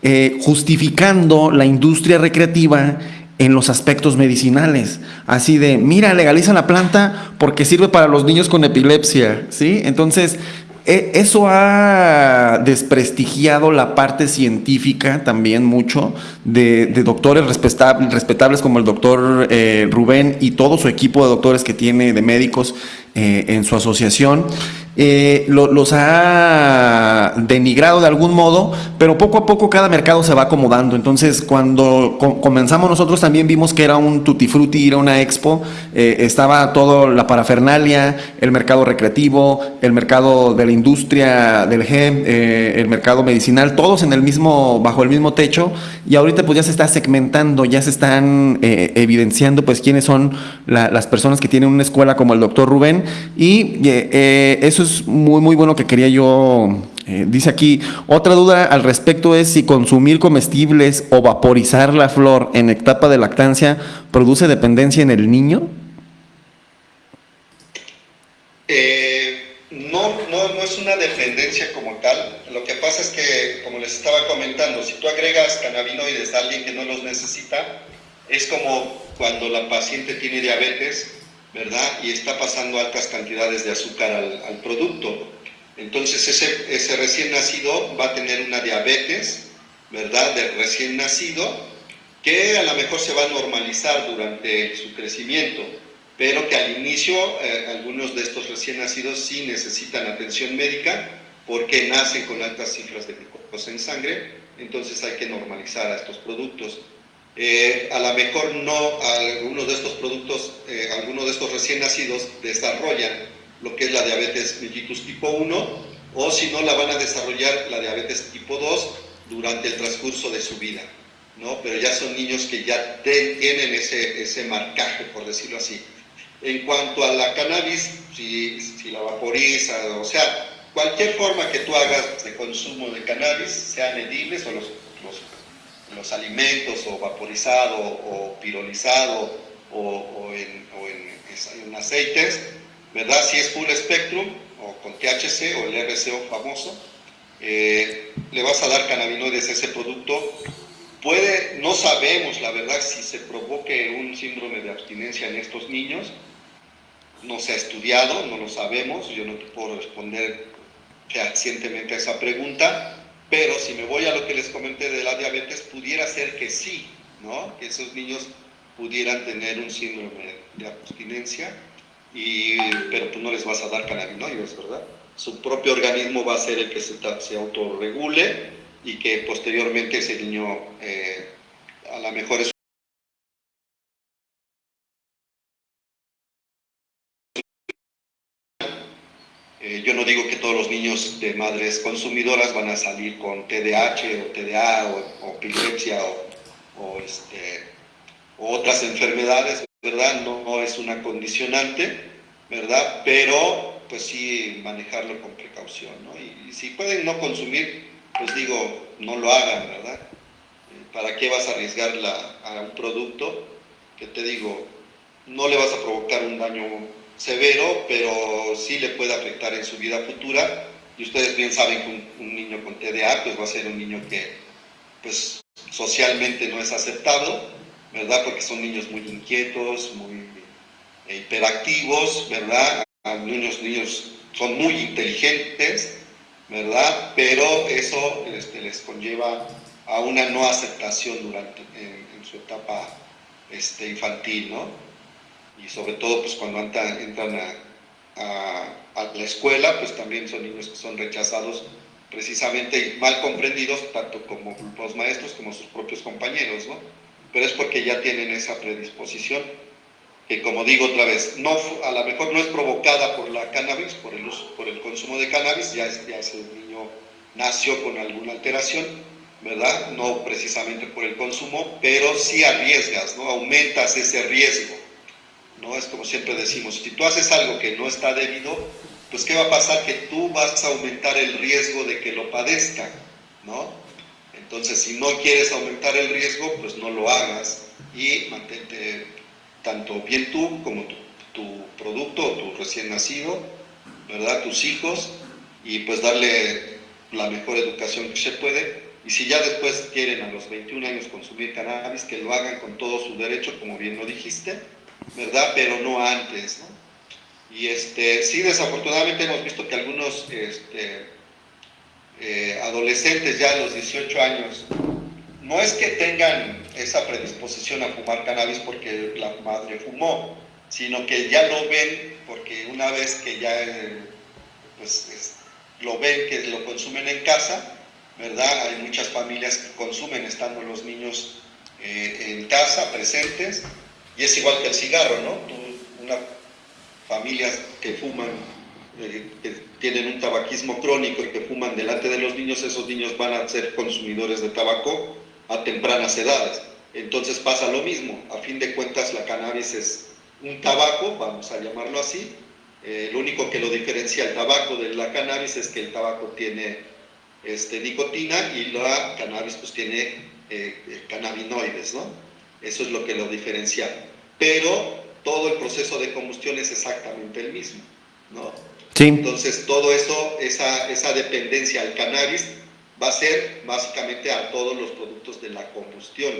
eh, justificando la industria recreativa en los aspectos medicinales, así de, mira, legaliza la planta porque sirve para los niños con epilepsia, ¿sí? Entonces, eso ha desprestigiado la parte científica también mucho de, doctores respetables, respetables, como el doctor eh, Rubén y todo su equipo de doctores que tiene, de médicos eh, en su asociación. Eh, lo, los ha denigrado de algún modo, pero poco a poco cada mercado se va acomodando. Entonces, cuando co comenzamos nosotros también vimos que era un tutti frutti, era una expo, eh, estaba todo la parafernalia, el mercado recreativo, el mercado de la industria del GEM, eh, el mercado medicinal, todos en el mismo, bajo el mismo techo, y ahorita pues ya se está segmentando, ya se están evidenciando pues quiénes son la, las personas que tienen una escuela como el doctor Rubén, y eso es muy, muy bueno que quería yo. Eh, dice aquí, otra duda al respecto es si consumir comestibles o vaporizar la flor en etapa de lactancia produce dependencia en el niño. Eh, no, no, no es una dependencia como tal. Lo que pasa es que, como les estaba comentando, si tú agregas cannabinoides a alguien que no los necesita, es como cuando la paciente tiene diabetes ¿verdad? Y está pasando altas cantidades de azúcar al, al producto. Entonces ese, ese, recién nacido va a tener una diabetes, ¿verdad? De recién nacido, que a lo mejor se va a normalizar durante su crecimiento, pero que al inicio eh, algunos de estos recién nacidos sí necesitan atención médica porque nacen con altas cifras de glucosa en sangre, entonces hay que normalizar a estos productos. Eh, a lo mejor no algunos de estos productos, eh, algunos de estos recién nacidos desarrollan lo que es la diabetes mellitus tipo 1 o si no la van a desarrollar la diabetes tipo 2 durante el transcurso de su vida, ¿no? Pero ya son niños que ya tienen ese, ese marcaje, por decirlo así. En cuanto a la cannabis, si, si la vaporiza, o sea, cualquier forma que tú hagas de consumo de cannabis, sean edibles o los los alimentos o vaporizado o pirolizado o, en, aceites, ¿verdad? Si es full spectrum o con THC o el RCO famoso, eh, le vas a dar cannabinoides a ese producto. Puede, no sabemos la verdad si se provoque un síndrome de abstinencia en estos niños, no se ha estudiado, no lo sabemos, yo no puedo responder fehacientemente a esa pregunta, pero si me voy a lo que les comenté de la diabetes, pudiera ser que sí, ¿no? Que esos niños pudieran tener un síndrome de abstinencia, y, pero tú no les vas a dar cannabinoides, ¿verdad? Su propio organismo va a ser el que se, se autorregule y que posteriormente ese niño eh, a lo mejor es no digo que todos los niños de madres consumidoras van a salir con TDAH o TDA o, epilepsia este, o, otras enfermedades, ¿verdad? No, es una condicionante, ¿verdad? Pero pues sí manejarlo con precaución, ¿no? Y, si pueden no consumir, pues digo, no lo hagan, ¿verdad? Eh, ¿Para qué vas a arriesgar a un producto que te digo, no le vas a provocar un daño severo, pero sí le puede afectar en su vida futura? Y ustedes bien saben que un, niño con TDA pues va a ser un niño que pues socialmente no es aceptado, ¿verdad? Porque son niños muy inquietos, muy hiperactivos, ¿verdad? Niños, niños son muy inteligentes, ¿verdad? Pero eso este, les conlleva a una no aceptación durante en, su etapa este, infantil, ¿no? Y sobre todo, pues cuando entran, a, la escuela, pues también son niños que son rechazados precisamente y mal comprendidos, tanto como los maestros como sus propios compañeros, ¿no? Pero es porque ya tienen esa predisposición que como digo otra vez, no, a lo mejor no es provocada por la cannabis, por el, por el consumo de cannabis, ya, es, ya el niño nació con alguna alteración, ¿verdad? No precisamente por el consumo, pero sí arriesgas, ¿no? Aumentas ese riesgo, ¿no? Es como siempre decimos, si tú haces algo que no está debido, pues ¿qué va a pasar? Que tú vas a aumentar el riesgo de que lo padezcan, ¿no? Entonces, si no quieres aumentar el riesgo, pues no lo hagas y mantente tanto bien tú como tu, producto o tu recién nacido, ¿verdad? Tus hijos, y pues darle la mejor educación que se puede. Y si ya después quieren a los 21 años consumir cannabis, que lo hagan con todo su derecho, como bien lo dijiste, ¿verdad? Pero no antes. Y este, sí, desafortunadamente hemos visto que algunos este, eh, adolescentes ya a los 18 años no es que tengan esa predisposición a fumar cannabis porque la madre fumó, sino que ya lo ven porque una vez que ya pues, lo ven que lo consumen en casa, ¿verdad? Hay muchas familias que consumen estando los niños eh, en casa, presentes, y es igual que el cigarro, ¿no? una familias que fuman, eh, que tienen un tabaquismo crónico y que fuman delante de los niños, esos niños van a ser consumidores de tabaco a tempranas edades. Entonces pasa lo mismo, a fin de cuentas la cannabis es un tabaco, vamos a llamarlo así, eh, lo único que lo diferencia el tabaco de la cannabis es que el tabaco tiene este, nicotina y la cannabis pues tiene eh, cannabinoides, ¿no? Eso es lo que lo diferencia. Pero todo el proceso de combustión es exactamente el mismo, ¿no? Sí. Entonces todo eso, esa, esa dependencia al cannabis va a ser básicamente a todos los productos de la combustión,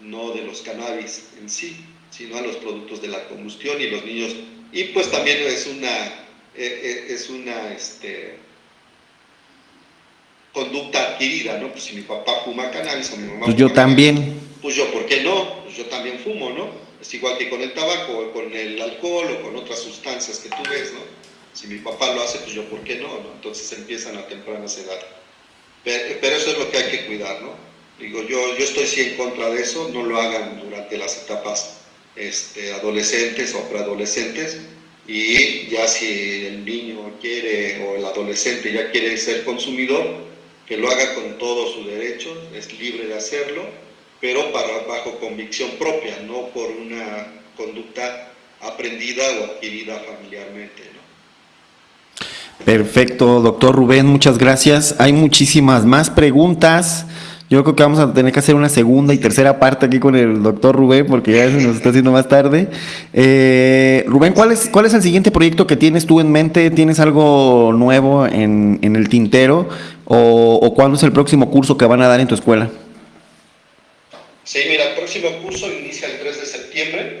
no de los cannabis en sí, sino a los productos de la combustión y los niños. Y pues también es una, eh, eh, es una este, conducta adquirida, ¿no? Pues si mi papá fuma cannabis o mi mamá... Pues yo también. Pues yo, ¿por qué no? Yo también fumo, ¿no? Es igual que con el tabaco, o con el alcohol, o con otras sustancias que tú ves, ¿no? Si mi papá lo hace, pues yo, ¿por qué no? no? Entonces empiezan a tempranas edades. Pero eso es lo que hay que cuidar, ¿no? Digo, yo, yo estoy sí en contra de eso, no lo hagan durante las etapas este, adolescentes o preadolescentes y ya si el niño quiere o el adolescente ya quiere ser consumidor, que lo haga con todo su derecho, es libre de hacerlo, pero para, bajo convicción propia, no por una conducta aprendida o adquirida familiarmente. ¿no? Perfecto, doctor Rubén, muchas gracias. Hay muchísimas más preguntas. Yo creo que vamos a tener que hacer una segunda y tercera parte aquí con el doctor Rubén, porque ya se nos está haciendo más tarde. Eh, Rubén, ¿cuál es, ¿cuál es el siguiente proyecto que tienes tú en mente? ¿Tienes algo nuevo en, el tintero? O, cuándo es el próximo curso que van a dar en tu escuela? Sí, mira, el próximo curso inicia el 3 de septiembre.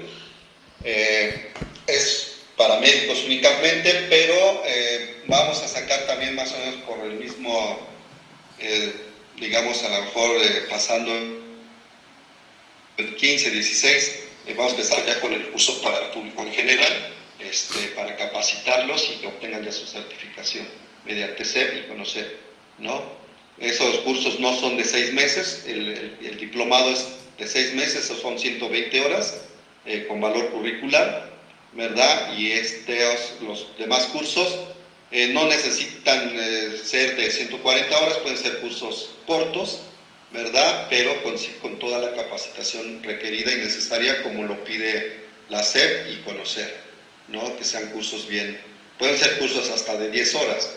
Eh, es para médicos únicamente, pero eh, vamos a sacar también más o menos por el mismo, eh, digamos, a lo mejor pasando el 15, 16, vamos a empezar ya con el curso para el público en general, este, para capacitarlos y que obtengan ya su certificación mediante ser y conocer, ¿no? Esos cursos no son de seis meses, el, diplomado es de seis meses, son 120 horas con valor curricular, ¿verdad? Y estos, los demás cursos eh, no necesitan eh, ser de 140 horas, pueden ser cursos cortos, ¿verdad? Pero con, con, toda la capacitación requerida y necesaria como lo pide la SEP y conocer, ¿no? Que sean cursos bien, pueden ser cursos hasta de 10 horas,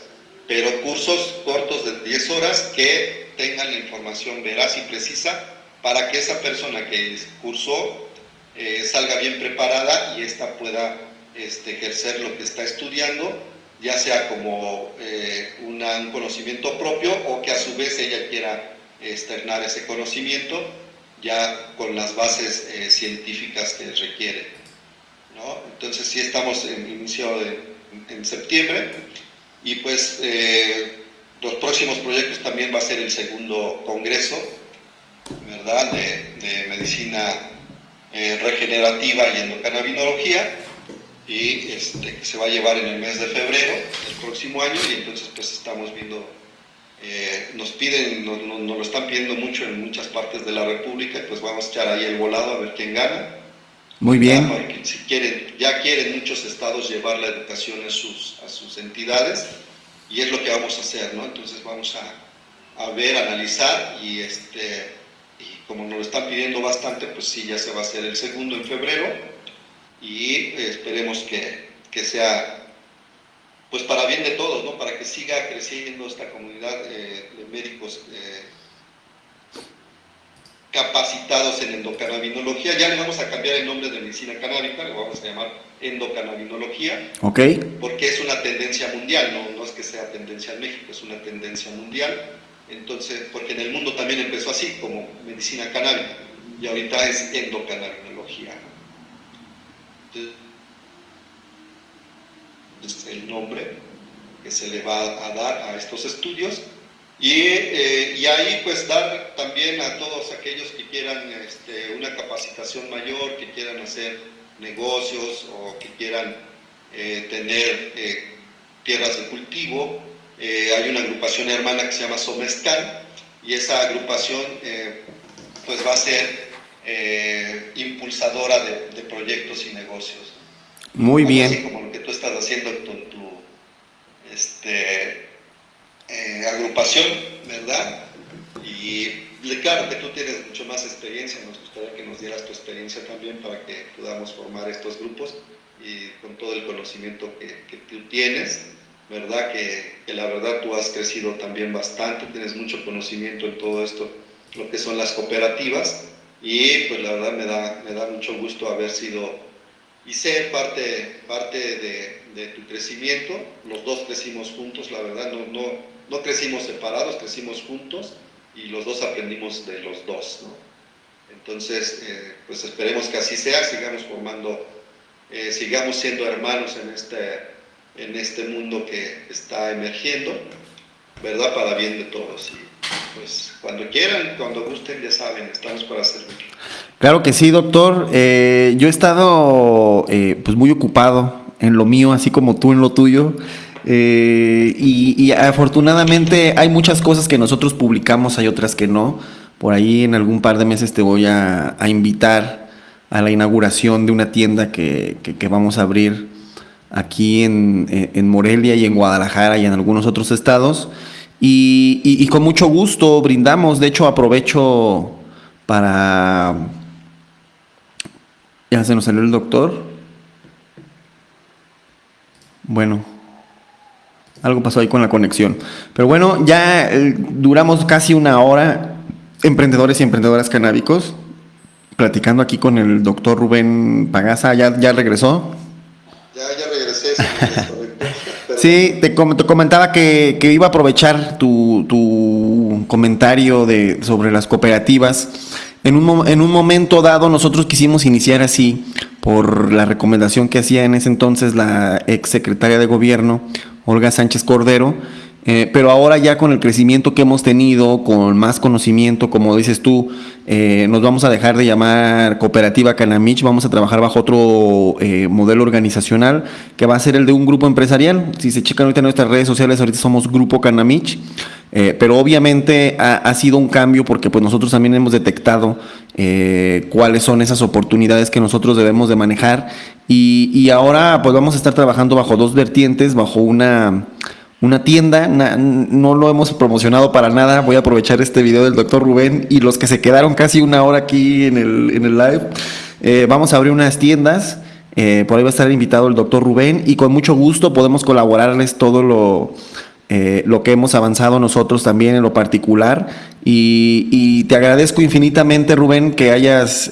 pero cursos cortos de 10 horas que tengan la información veraz y precisa para que esa persona que cursó eh, salga bien preparada y ésta pueda este, ejercer lo que está estudiando, ya sea como eh, un conocimiento propio o que a su vez ella quiera externar ese conocimiento ya con las bases eh, científicas que requiere. Entonces sí estamos en inicio en septiembre y pues los próximos proyectos también va a ser el segundo congreso ¿verdad? De, de medicina eh, regenerativa y endocannabinología y este, que se va a llevar en el mes de febrero del próximo año y entonces pues estamos viendo, eh, nos piden, nos, lo están pidiendo mucho en muchas partes de la República pues vamos a echar ahí el volado a ver quién gana. Muy bien. si quieren, ya quieren muchos estados llevar la educación a sus, a sus entidades y es lo que vamos a hacer, ¿no? Entonces vamos a, a ver, analizar y este como nos lo están pidiendo bastante, pues sí, ya se va a hacer el segundo en febrero y esperemos que, que sea pues para bien de todos, ¿no? para que siga creciendo esta comunidad eh, de médicos eh, capacitados en endocannabinología. Ya le vamos a cambiar el nombre de medicina canábica, lo vamos a llamar endocannabinología, okay. porque es una tendencia mundial, no, no es que sea tendencia en México, es una tendencia mundial entonces, porque en el mundo también empezó así, como medicina canábica, y ahorita es endocannabinología. Es el nombre que se le va a dar a estos estudios y, eh, y, ahí pues dar también a todos aquellos que quieran este, una capacitación mayor, que quieran hacer negocios o que quieran eh, tener eh, tierras de cultivo, eh, hay una agrupación hermana que se llama Somescan y esa agrupación eh, pues va a ser eh, impulsadora de, proyectos y negocios. Muy bien. Así como lo que tú estás haciendo con tu este, agrupación, ¿verdad? Y claro que tú tienes mucho más experiencia, nos gustaría que nos dieras tu experiencia también para que podamos formar estos grupos y con todo el conocimiento que, que tú tienes ¿verdad? Que, la verdad tú has crecido también bastante, tienes mucho conocimiento en todo esto, lo que son las cooperativas, y pues la verdad me da, me da mucho gusto haber sido y ser parte, parte de, de tu crecimiento. Los dos crecimos juntos, la verdad, no, no, no crecimos separados, crecimos juntos y los dos aprendimos de los dos, ¿no? Entonces, eh, pues esperemos que así sea, sigamos formando, eh, sigamos siendo hermanos en este en este mundo que está emergiendo, ¿verdad? Para bien de todos. Y pues cuando quieran, cuando gusten, ya saben, estamos para servir. Claro que sí, doctor. Eh, yo he estado eh, pues muy ocupado en lo mío, así como tú en lo tuyo. Eh, y, afortunadamente hay muchas cosas que nosotros publicamos, hay otras que no. Por ahí en algún par de meses te voy a, invitar a la inauguración de una tienda que, que vamos a abrir aquí en, Morelia y en Guadalajara y en algunos otros estados. Y, con mucho gusto brindamos, de hecho aprovecho para... Ya se nos salió el doctor. Bueno, algo pasó ahí con la conexión. Pero bueno, ya eh, duramos casi una hora, emprendedores y emprendedoras canábicos, platicando aquí con el doctor Rubén Pagaza. ¿Ya, ya regresó? Ya, ya Sí, te, comentaba que, iba a aprovechar tu, tu comentario de, sobre las cooperativas. En un, en un momento dado nosotros quisimos iniciar así por la recomendación que hacía en ese entonces la ex secretaria de gobierno, Olga Sánchez Cordero, eh, pero ahora ya con el crecimiento que hemos tenido, con más conocimiento, como dices tú, eh, nos vamos a dejar de llamar cooperativa Canamich, vamos a trabajar bajo otro eh, modelo organizacional que va a ser el de un grupo empresarial. Si se checan ahorita en nuestras redes sociales, ahorita somos Grupo Canamich, pero obviamente ha, sido un cambio porque pues nosotros también hemos detectado cuáles son esas oportunidades que nosotros debemos de manejar y, y ahora pues vamos a estar trabajando bajo dos vertientes, bajo una una tienda, no lo hemos promocionado para nada, voy a aprovechar este video del doctor Rubén y los que se quedaron casi una hora aquí en el, en el live, eh, vamos a abrir unas tiendas Eh, por ahí va a estar invitado el doctor Rubén y con mucho gusto podemos colaborarles todo lo, eh, lo que hemos avanzado nosotros también en lo particular. Y, te agradezco infinitamente, Rubén, que hayas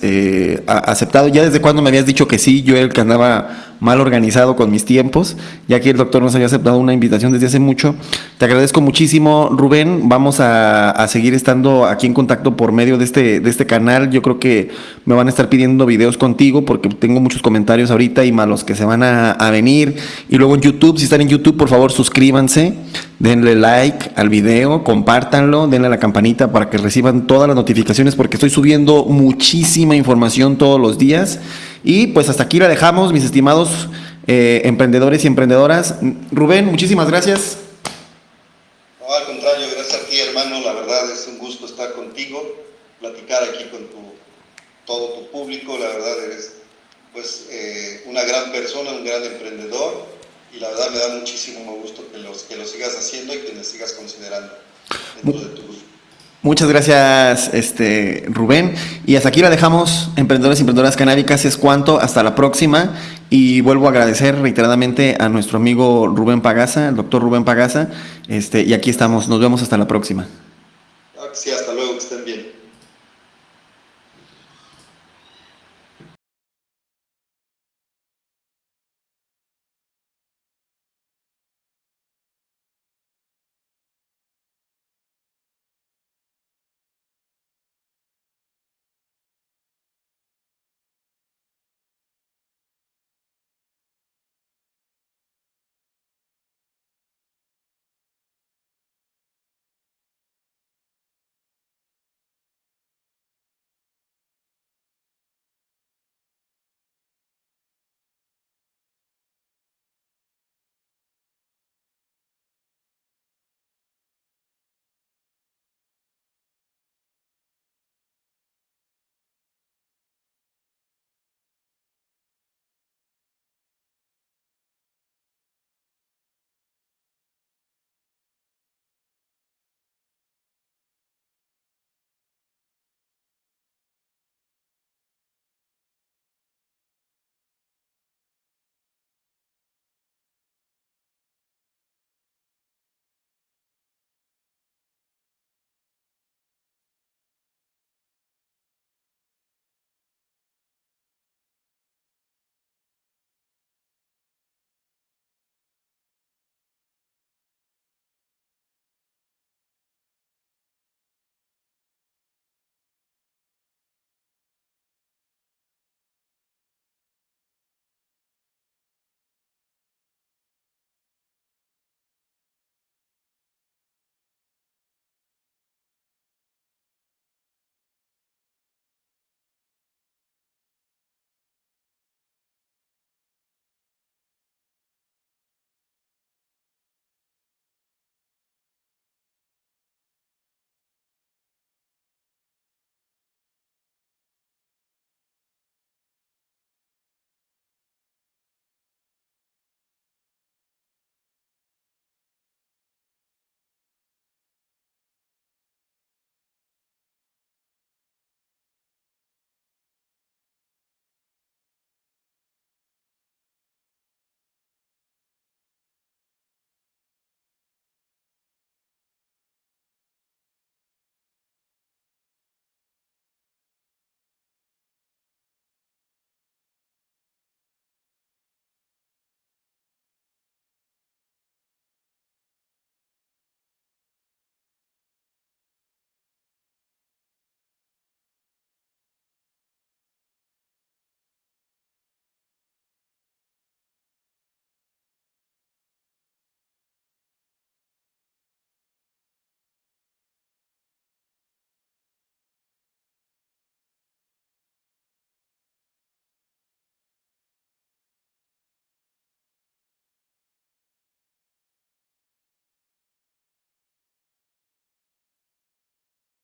aceptado. Ya desde cuando me habías dicho que sí, yo era el que andaba mal organizado con mis tiempos, ya que el doctor nos había aceptado una invitación desde hace mucho. Te agradezco muchísimo, Rubén. Vamos a, a, seguir estando aquí en contacto por medio de este, de este canal. Yo creo que me van a estar pidiendo videos contigo porque tengo muchos comentarios ahorita y malos que se van a, a venir. Y luego en YouTube, si están en YouTube, por favor suscríbanse, denle like al video, compártanlo, denle a la campanita para que reciban todas las notificaciones porque estoy subiendo muchísima información todos los días. Y pues hasta aquí la dejamos, mis estimados eh, emprendedores y emprendedoras. Rubén, muchísimas gracias. No, al contrario, gracias a ti, hermano. La verdad es un gusto estar contigo, platicar aquí con tu, todo tu público. La verdad eres pues eh, una gran persona, un gran emprendedor y la verdad me da muchísimo gusto que, los, que lo sigas haciendo y que me sigas considerando dentro de tu Muchas gracias, este, Rubén. Y hasta aquí la dejamos, emprendedores y emprendedoras canábicas. Es cuanto, hasta la próxima. Y vuelvo a agradecer reiteradamente a nuestro amigo Rubén Pagasa, el doctor Rubén Pagasa. Este, y aquí estamos, nos vemos hasta la próxima. Sí, hasta luego, que estén bien.